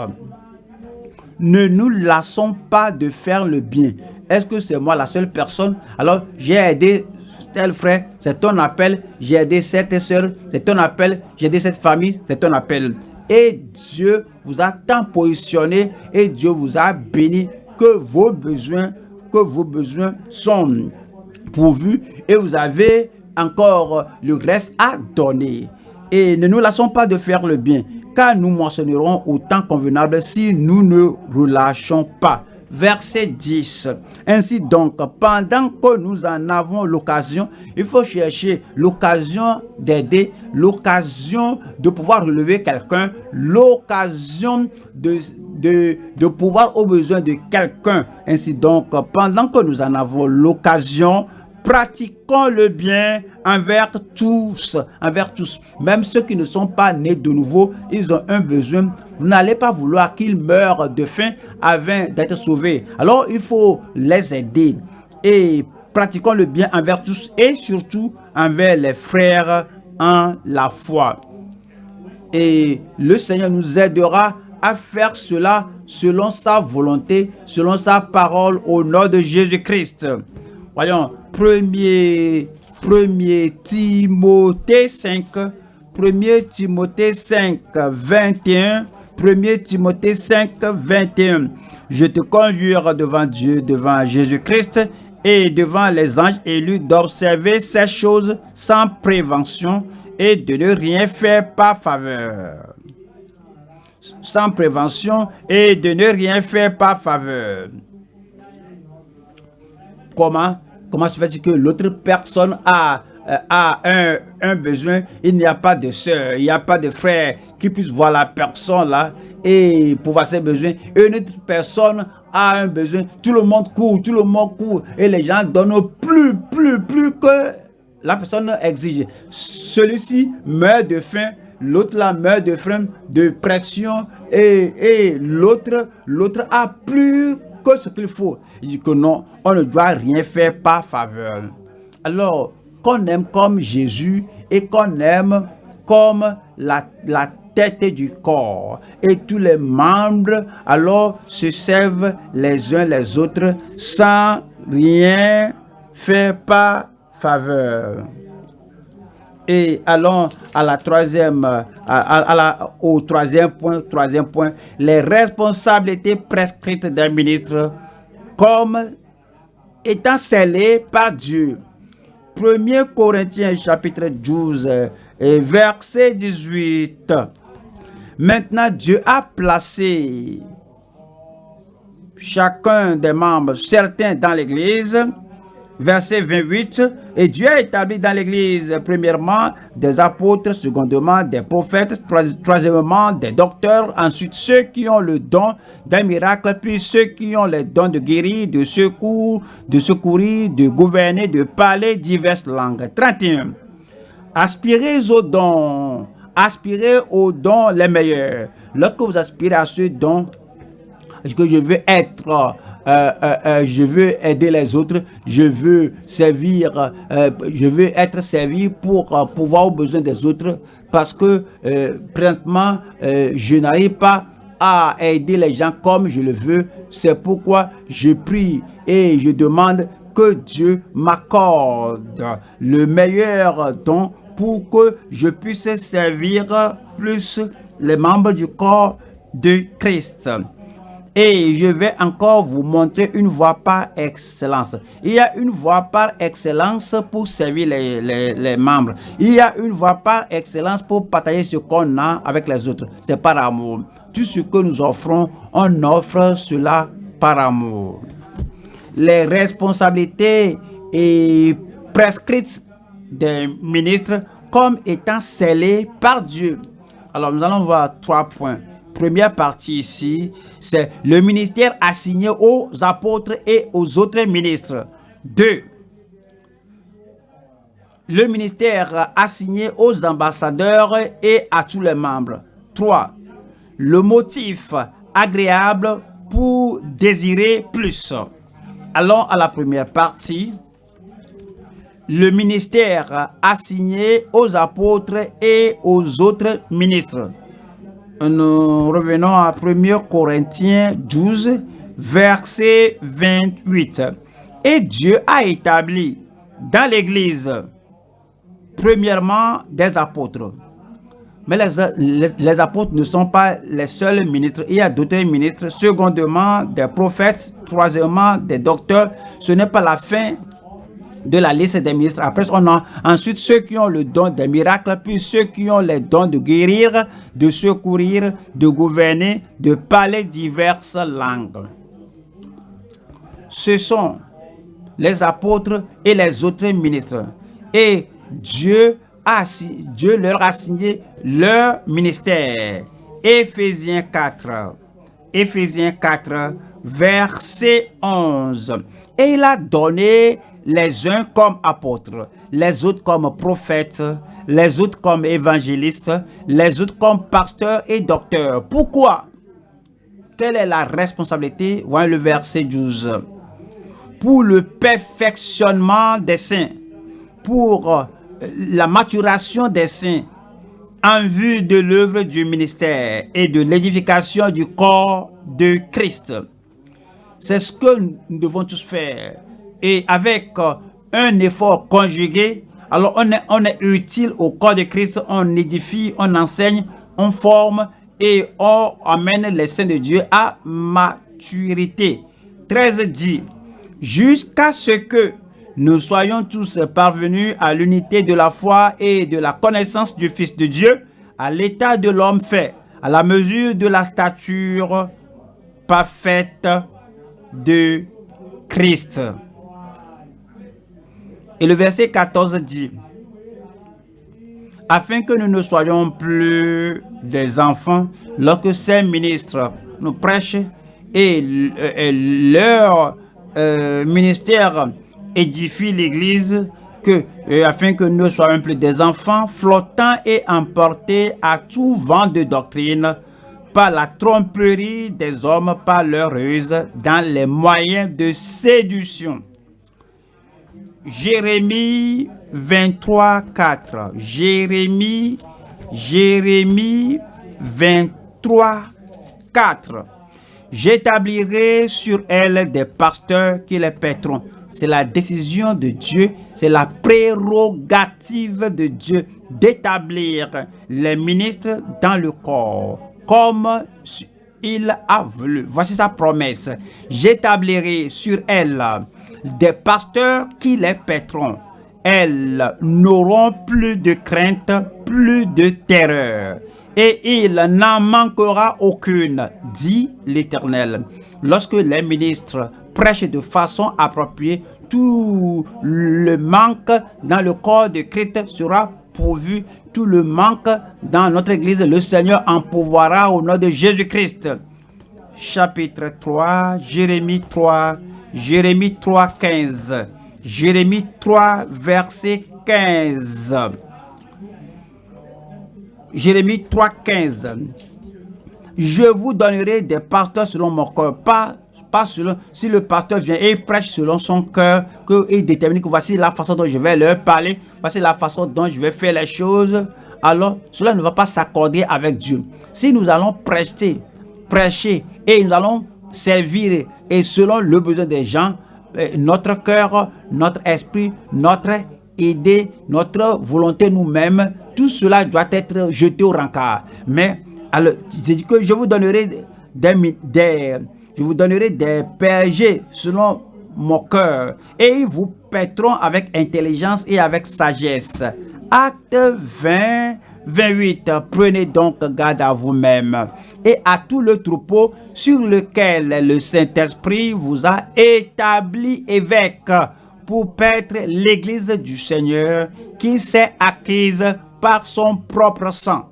Ne nous lassons pas de faire le bien. Est-ce que c'est moi la seule personne? Alors, j'ai aidé tel frère, c'est ton appel. J'ai aidé cette soeur, c'est ton appel. J'ai aidé cette famille, c'est ton appel. Et Dieu vous a tant positionné et Dieu vous a béni que vos besoins, que vos besoins sont pourvus et vous avez encore le reste à donner. Et ne nous laissons pas de faire le bien, car nous moissonnerons au temps convenable si nous ne relâchons pas verset 10. Ainsi donc, pendant que nous en avons l'occasion, il faut chercher l'occasion d'aider, l'occasion de pouvoir relever quelqu'un, l'occasion de, de, de pouvoir au besoin de quelqu'un. Ainsi donc, pendant que nous en avons l'occasion, pratiquons le bien envers tous, envers tous. Même ceux qui ne sont pas nés de nouveau, ils ont un besoin. Vous n'allez pas vouloir qu'ils meurent de faim avant d'être sauvés. Alors, il faut les aider. Et pratiquons le bien envers tous et surtout envers les frères en la foi. Et le Seigneur nous aidera à faire cela selon sa volonté, selon sa parole au nom de Jésus-Christ. Voyons, 1er, 1 Timothée 5, 1 Timothée 5, 21, 1 Timothée 5, 21. Je te conjure devant Dieu, devant Jésus-Christ et devant les anges élus d'observer ces choses sans prévention et de ne rien faire par faveur. Sans prévention et de ne rien faire par faveur. Comment? Comment se fait-il que l'autre personne a, euh, un, besoin, il n'y a pas de soeur, il n'y a pas de frère qui puisse voir la personne là et pouvoir ses besoins. Une autre personne a un besoin, tout le monde court, tout le monde court et les gens donnent plus, plus, plus que la personne exige. Celui-ci meurt de faim, l'autre là meurt de faim, de pression et, et l'autre l'autre a plus que ce qu'il faut. Il dit que non, on ne doit rien faire par faveur. Alors, qu'on aime comme Jésus et qu'on aime comme la, la tête du corps. Et tous les membres, alors, se servent les uns les autres sans rien faire par faveur. Et allons à la troisième, la, au troisième point, troisième point, les responsabilités prescrites d'un ministre comme étant scellées par Dieu. 1 Corinthiens chapitre 12 et verset 18. Maintenant, Dieu a placé chacun des membres, certains dans l'Église, verset 28, et Dieu a établi dans l'Église, premièrement, des apôtres, secondement, des prophètes, troisièmement, des docteurs, ensuite ceux qui ont le don d'un miracle, puis ceux qui ont le don de guérir, de secours, de secourir, de gouverner, de parler diverses langues. 31. Aspirez aux dons, aspirez aux dons les meilleurs. Lorsque vous aspirez à ce don, que je veux être euh, euh, euh, je veux aider les autres, je veux servir, je veux être servi pour pouvoir aux besoins des autres parce que présentement, je n'arrive pas à aider les gens comme je le veux. C'est pourquoi je prie et je demande que Dieu m'accorde le meilleur don pour que je puisse servir plus les membres du corps de Christ. Et je vais encore vous montrer une voie par excellence. Il y a une voie par excellence pour servir les, membres. Il y a une voie par excellence pour partager ce qu'on a avec les autres. C'est par amour. Tout ce que nous offrons, on offre cela par amour. Les responsabilités et prescrites des ministres comme étant scellées par Dieu. Alors nous allons voir trois points première partie ici, c'est le ministère assigné aux apôtres et aux autres ministres. Deux, le ministère assigné aux ambassadeurs et à tous les membres. Trois, le motif agréable pour désirer plus. Allons à la première partie. Le ministère assigné aux apôtres et aux autres ministres nous revenons à 1 Corinthiens 12, verset 28. Et Dieu a établi dans l'Église, premièrement, des apôtres. Mais les, les, apôtres ne sont pas les seuls ministres. Il y a d'autres ministres. Secondement, des prophètes. Troisièmement, des docteurs. Ce n'est pas la fin de la liste des ministres. Après, on a ensuite ceux qui ont le don des miracles, puis ceux qui ont les dons de guérir, de secourir, de gouverner, de parler diverses langues. Ce sont les apôtres et les autres ministres. Et Dieu, a, Dieu leur a signé leur ministère. Éphésiens 4. Éphésiens 4, verset 11. Et il a donné les uns comme apôtres, les autres comme prophètes, les autres comme évangélistes, les autres comme pasteurs et docteurs. Pourquoi? Quelle est la responsabilité? Voyez le verset 12. Pour le perfectionnement des saints, pour euh, la maturation des saints, en vue de l'œuvre du ministère et de l'édification du corps de Christ. C'est ce que nous devons tous faire et avec euh, un effort conjugué, alors on est, on est utile au corps de Christ, on édifie, on enseigne, on forme et on amène les saints de Dieu à maturité. 13 dit, jusqu'à ce que nous soyons tous parvenus à l'unité de la foi et de la connaissance du Fils de Dieu, à l'état de l'homme fait, à la mesure de la stature parfaite de Christ. Et le verset 14 dit, afin que nous ne soyons plus des enfants lorsque ces ministres nous prêchent et, leur euh, ministère édifie l'Église, que, afin que nous soyons plus des enfants flottants et emportés à tout vent de doctrine par la tromperie des hommes, par leur ruse, dans les moyens de séduction Jérémie 23, 4. Jérémie, Jérémie 23, 4. J'établirai sur elle des pasteurs qui les paîtront. C'est la décision de Dieu, c'est la prérogative de Dieu d'établir les ministres dans le corps, comme il a voulu. Voici sa promesse. J'établirai sur elle des pasteurs qui les paîtront. elles n'auront plus de crainte, plus de terreur. Et il n'en manquera aucune, dit l'Éternel. Lorsque les ministres prêchent de façon appropriée, tout le manque dans le corps de Christ sera pourvu. Tout le manque dans notre Église, le Seigneur en pourvoira au nom de Jésus-Christ. Chapitre 3, Jérémie 3, Jérémie 3, 15. Jérémie 3, verset 15. Jérémie 3, 15. Je vous donnerai des pasteurs selon mon cœur, pas, selon, si le pasteur vient et prêche selon son cœur, qu'il détermine que voici la façon dont je vais leur parler, voici la façon dont je vais faire les choses, alors cela ne va pas s'accorder avec Dieu. Si nous allons prêcher, prêcher et nous allons servir et selon le besoin des gens, euh, notre cœur, notre esprit, notre idée, notre volonté nous-mêmes, tout cela doit être jeté au rencard. Mais alors, que je vous donnerai des, des je vous donnerai des selon mon cœur et ils vous paîtront avec intelligence et avec sagesse. Acte 20, 28. Prenez donc garde à vous-même et à tout le troupeau sur lequel le Saint-Esprit vous a établi évêque pour paître l'église du Seigneur qui s'est acquise par son propre sang.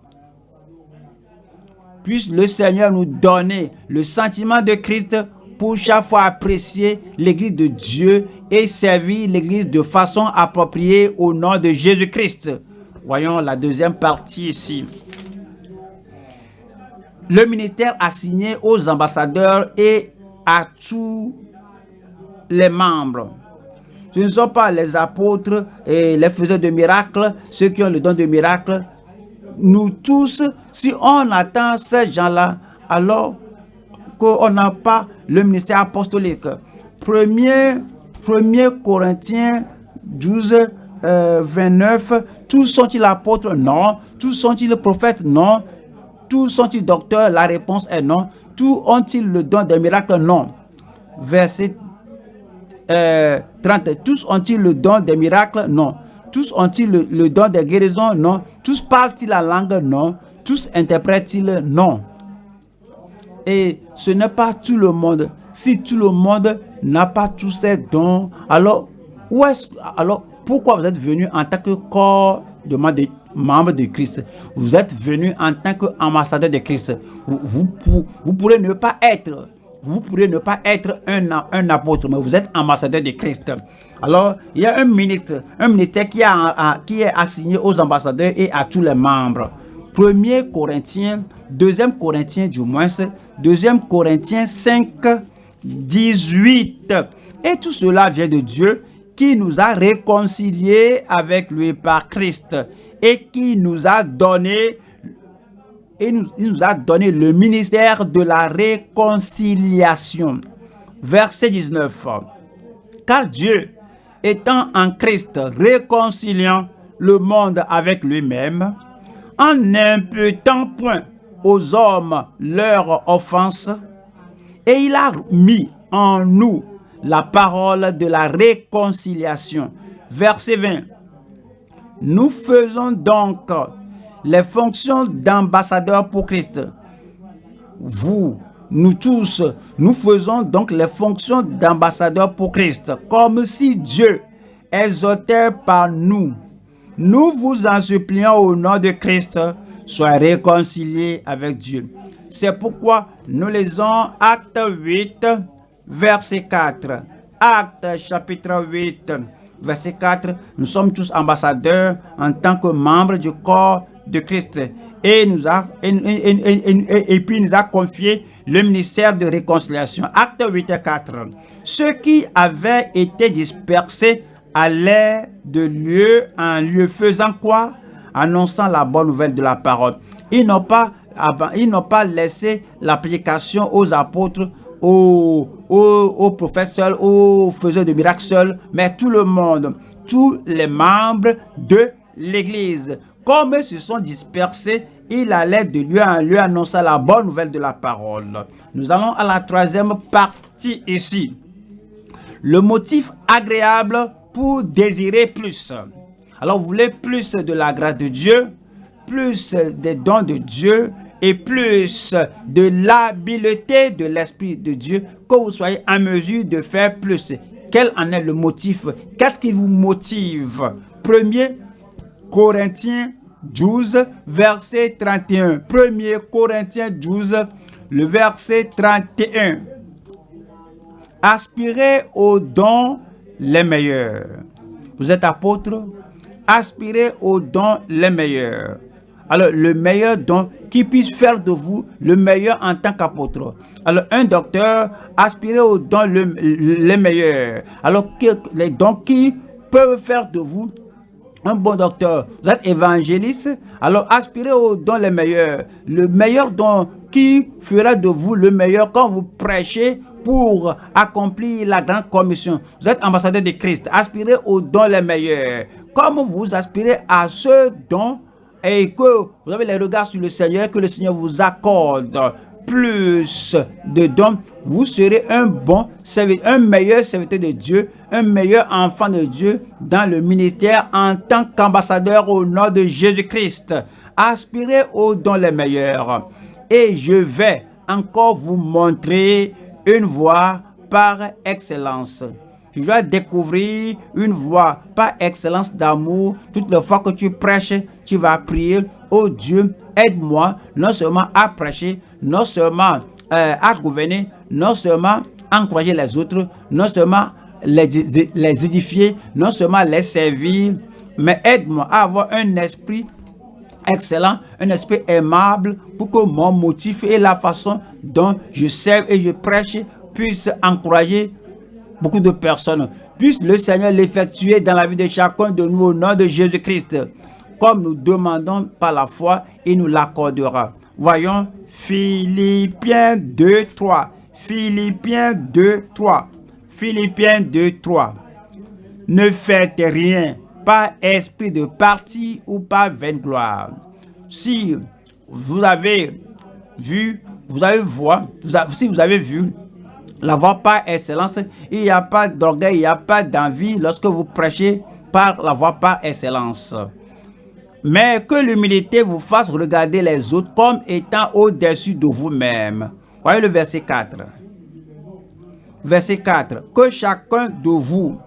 Puisse le Seigneur nous donner le sentiment de Christ pour chaque fois apprécier l'église de Dieu et servir l'église de façon appropriée au nom de Jésus-Christ. Voyons la deuxième partie ici. Le ministère assigné aux ambassadeurs et à tous les membres. Ce ne sont pas les apôtres et les faiseurs de miracles, ceux qui ont le don de miracle. Nous tous, si on attend ces gens-là, alors qu'on n'a pas le ministère apostolique. Premier, premier Corinthiens 12, 29, euh, tous sont-ils apôtres? Non. Tous sont-ils prophètes? Non. Tous sont-ils docteurs? La réponse est non. Tous ont-ils le don des miracles? Non. Verset 30. Euh, tous ont-ils le don des miracles? Non. Tous ont-ils le, don des guérisons? Non. Tous parlent-ils la langue? Non. Tous interprètent-ils? Non. Et ce n'est pas tout le monde. Si tout le monde n'a pas tous ces dons, alors, où est alors pourquoi vous êtes venu en tant que corps de membre de Christ? Vous êtes venu en tant qu'ambassadeur de Christ. Vous, pourrez ne pas être un, apôtre, mais vous êtes ambassadeur de Christ. Alors, il y a un ministère qui, qui est assigné aux ambassadeurs et à tous les membres. 1 Corinthiens, 2 Corinthiens du moins, 2 Corinthiens 5, 18. Et tout cela vient de Dieu qui nous a réconciliés avec lui par Christ et qui nous a donné et nous, a donné le ministère de la réconciliation. Verset 19. Car Dieu, étant en Christ réconciliant le monde avec lui-même, en n'imputant point aux hommes leurs offenses, et il a mis en nous la parole de la réconciliation. Verset 20. Nous faisons donc les fonctions d'ambassadeur pour Christ. Vous, nous tous, nous faisons donc les fonctions d'ambassadeur pour Christ, comme si Dieu exhortait par nous. Nous vous en supplions au nom de Christ, soyez réconciliés avec Dieu. C'est pourquoi nous lisons Acte 8, verset 4. Acte chapitre 8, verset 4. Nous sommes tous ambassadeurs en tant que membres du corps de Christ. Et, nous a, et, puis nous a confié le ministère de réconciliation. Acte 8 et 4. Ceux qui avaient été dispersés allaient de lieu en lieu, faisant quoi? Annonçant la bonne nouvelle de la parole. Ils n'ont pas, pas laissé l'application aux apôtres aux, prophètes seuls, aux faiseurs de miracles seuls, mais tout le monde, tous les membres de l'Église. Comme ils se sont dispersés, il allait de lieu en lieu annoncer la bonne nouvelle de la parole. Nous allons à la troisième partie ici. Le motif agréable pour désirer plus. Alors vous voulez plus de la grâce de Dieu, plus des dons de Dieu et plus de l'habileté de l'Esprit de Dieu, que vous soyez en mesure de faire plus. Quel en est le motif? Qu'est-ce qui vous motive? Premier Corinthiens 12, verset 31. Premier Corinthiens 12, le verset 31. Aspirez aux dons les meilleurs. Vous êtes apôtre, aspirez aux dons les meilleurs. Alors, le meilleur don qui puisse faire de vous le meilleur en tant qu'apôtre. Alors, un docteur, aspirez aux dons les meilleurs. Alors, les dons qui peuvent faire de vous un bon docteur. Vous êtes évangéliste, alors aspirez aux dons les meilleurs. Le meilleur don qui fera de vous le meilleur quand vous prêchez pour accomplir la grande commission. Vous êtes ambassadeur de Christ. Aspirez aux dons les meilleurs. Comme vous aspirez à ce don et que vous avez les regards sur le Seigneur, que le Seigneur vous accorde plus de dons, vous serez un bon serviteur, un meilleur serviteur de Dieu, un meilleur enfant de Dieu dans le ministère en tant qu'ambassadeur au nom de Jésus-Christ. Aspirez aux dons les meilleurs. Et je vais encore vous montrer une voie par excellence. Tu dois découvrir une voie par excellence d'amour. Toutes les fois que tu prêches, tu vas prier, oh Dieu, aide-moi non seulement à prêcher, non seulement euh, à gouverner, non seulement encourager les autres, non seulement les, les édifier, non seulement les servir, mais aide-moi à avoir un esprit excellent, un esprit aimable pour que mon motif et la façon dont je sers et je prêche puisse encourager beaucoup de personnes. Puisse le Seigneur l'effectuer dans la vie de chacun de nous au nom de Jésus-Christ. Comme nous demandons par la foi, il nous l'accordera. Voyons Philippiens 2, 3. Philippiens 2, 3. Philippiens 2, 3. Ne faites rien par esprit de parti ou par vaine gloire. Si vous avez vu, vous avez vu, si vous avez vu la voix par excellence, il n'y a pas d'orgueil, il n'y a pas d'envie lorsque vous prêchez par la voix par excellence. Mais que l'humilité vous fasse regarder les autres comme étant au-dessus de vous-même. Voyez le verset 4. Verset 4. Que chacun de vous,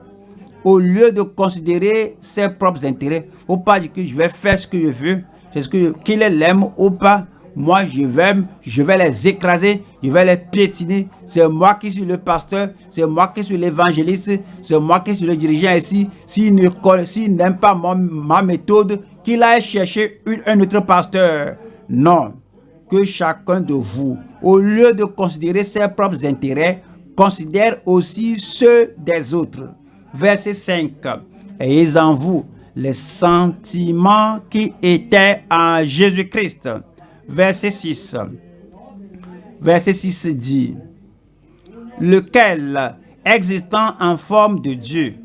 au lieu de considérer ses propres intérêts, ou pas dire que je vais faire ce que je veux, c'est ce qu'il l'aime ou pas, moi je vais, les écraser, je vais les piétiner. C'est moi qui suis le pasteur, c'est moi qui suis l'évangéliste, c'est moi qui suis le dirigeant ici. S'il n'aime pas ma méthode, qu'il aille chercher un autre pasteur. Non, que chacun de vous, au lieu de considérer ses propres intérêts, considère aussi ceux des autres. Verset 5. Ayez en vous les sentiments qui étaient en Jésus-Christ. Verset 6. Verset 6 dit, lequel, existant en forme de Dieu,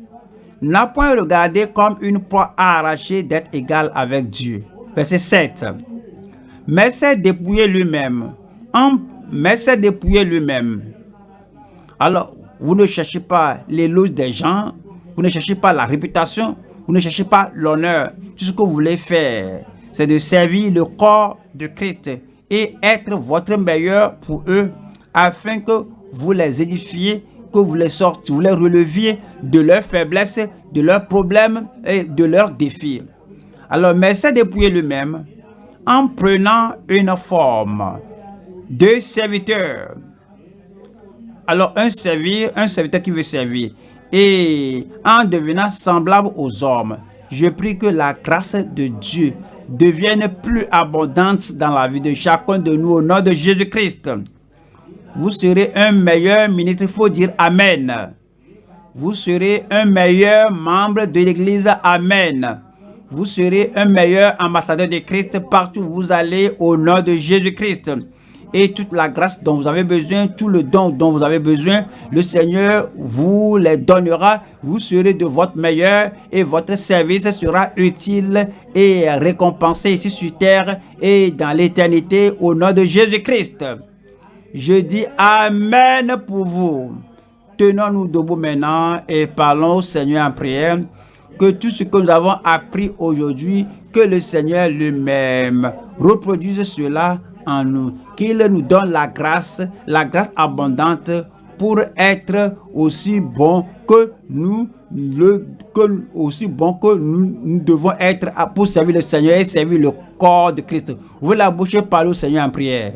n'a point regardé comme une proie arrachée d'être égal avec Dieu. Verset 7. Mais c'est dépouillé lui-même. Mais c'est dépouillé lui-même. Alors, vous ne cherchez pas l'éloge des gens, vous ne cherchez pas la réputation, vous ne cherchez pas l'honneur. Tout ce que vous voulez faire, c'est de servir le corps de Christ et être votre meilleur pour eux afin que vous les édifiez que vous les sortiez, vous les releviez de leurs faiblesses, de leurs problèmes et de leurs défis. Alors, mais c'est dépouiller lui-même en prenant une forme de serviteur. Alors, un servir, un serviteur qui veut servir et en devenant semblable aux hommes. Je prie que la grâce de Dieu devienne plus abondante dans la vie de chacun de nous au nom de Jésus-Christ vous serez un meilleur ministre. Il faut dire Amen. Vous serez un meilleur membre de l'Église. Amen. Vous serez un meilleur ambassadeur de Christ partout où vous allez au nom de Jésus-Christ. Et toute la grâce dont vous avez besoin, tout le don dont vous avez besoin, le Seigneur vous les donnera. Vous serez de votre meilleur et votre service sera utile et récompensé ici sur terre et dans l'éternité au nom de Jésus-Christ. Je dis Amen pour vous. tenons-nous debout maintenant et parlons au Seigneur en prière. Que tout ce que nous avons appris aujourd'hui, que le Seigneur lui-même reproduise cela en nous. Qu'il nous donne la grâce, la grâce abondante pour être aussi bon que nous le aussi bon que nous, devons être pour servir le Seigneur et servir le corps de Christ. Vous la bouche parlez au Seigneur en prière.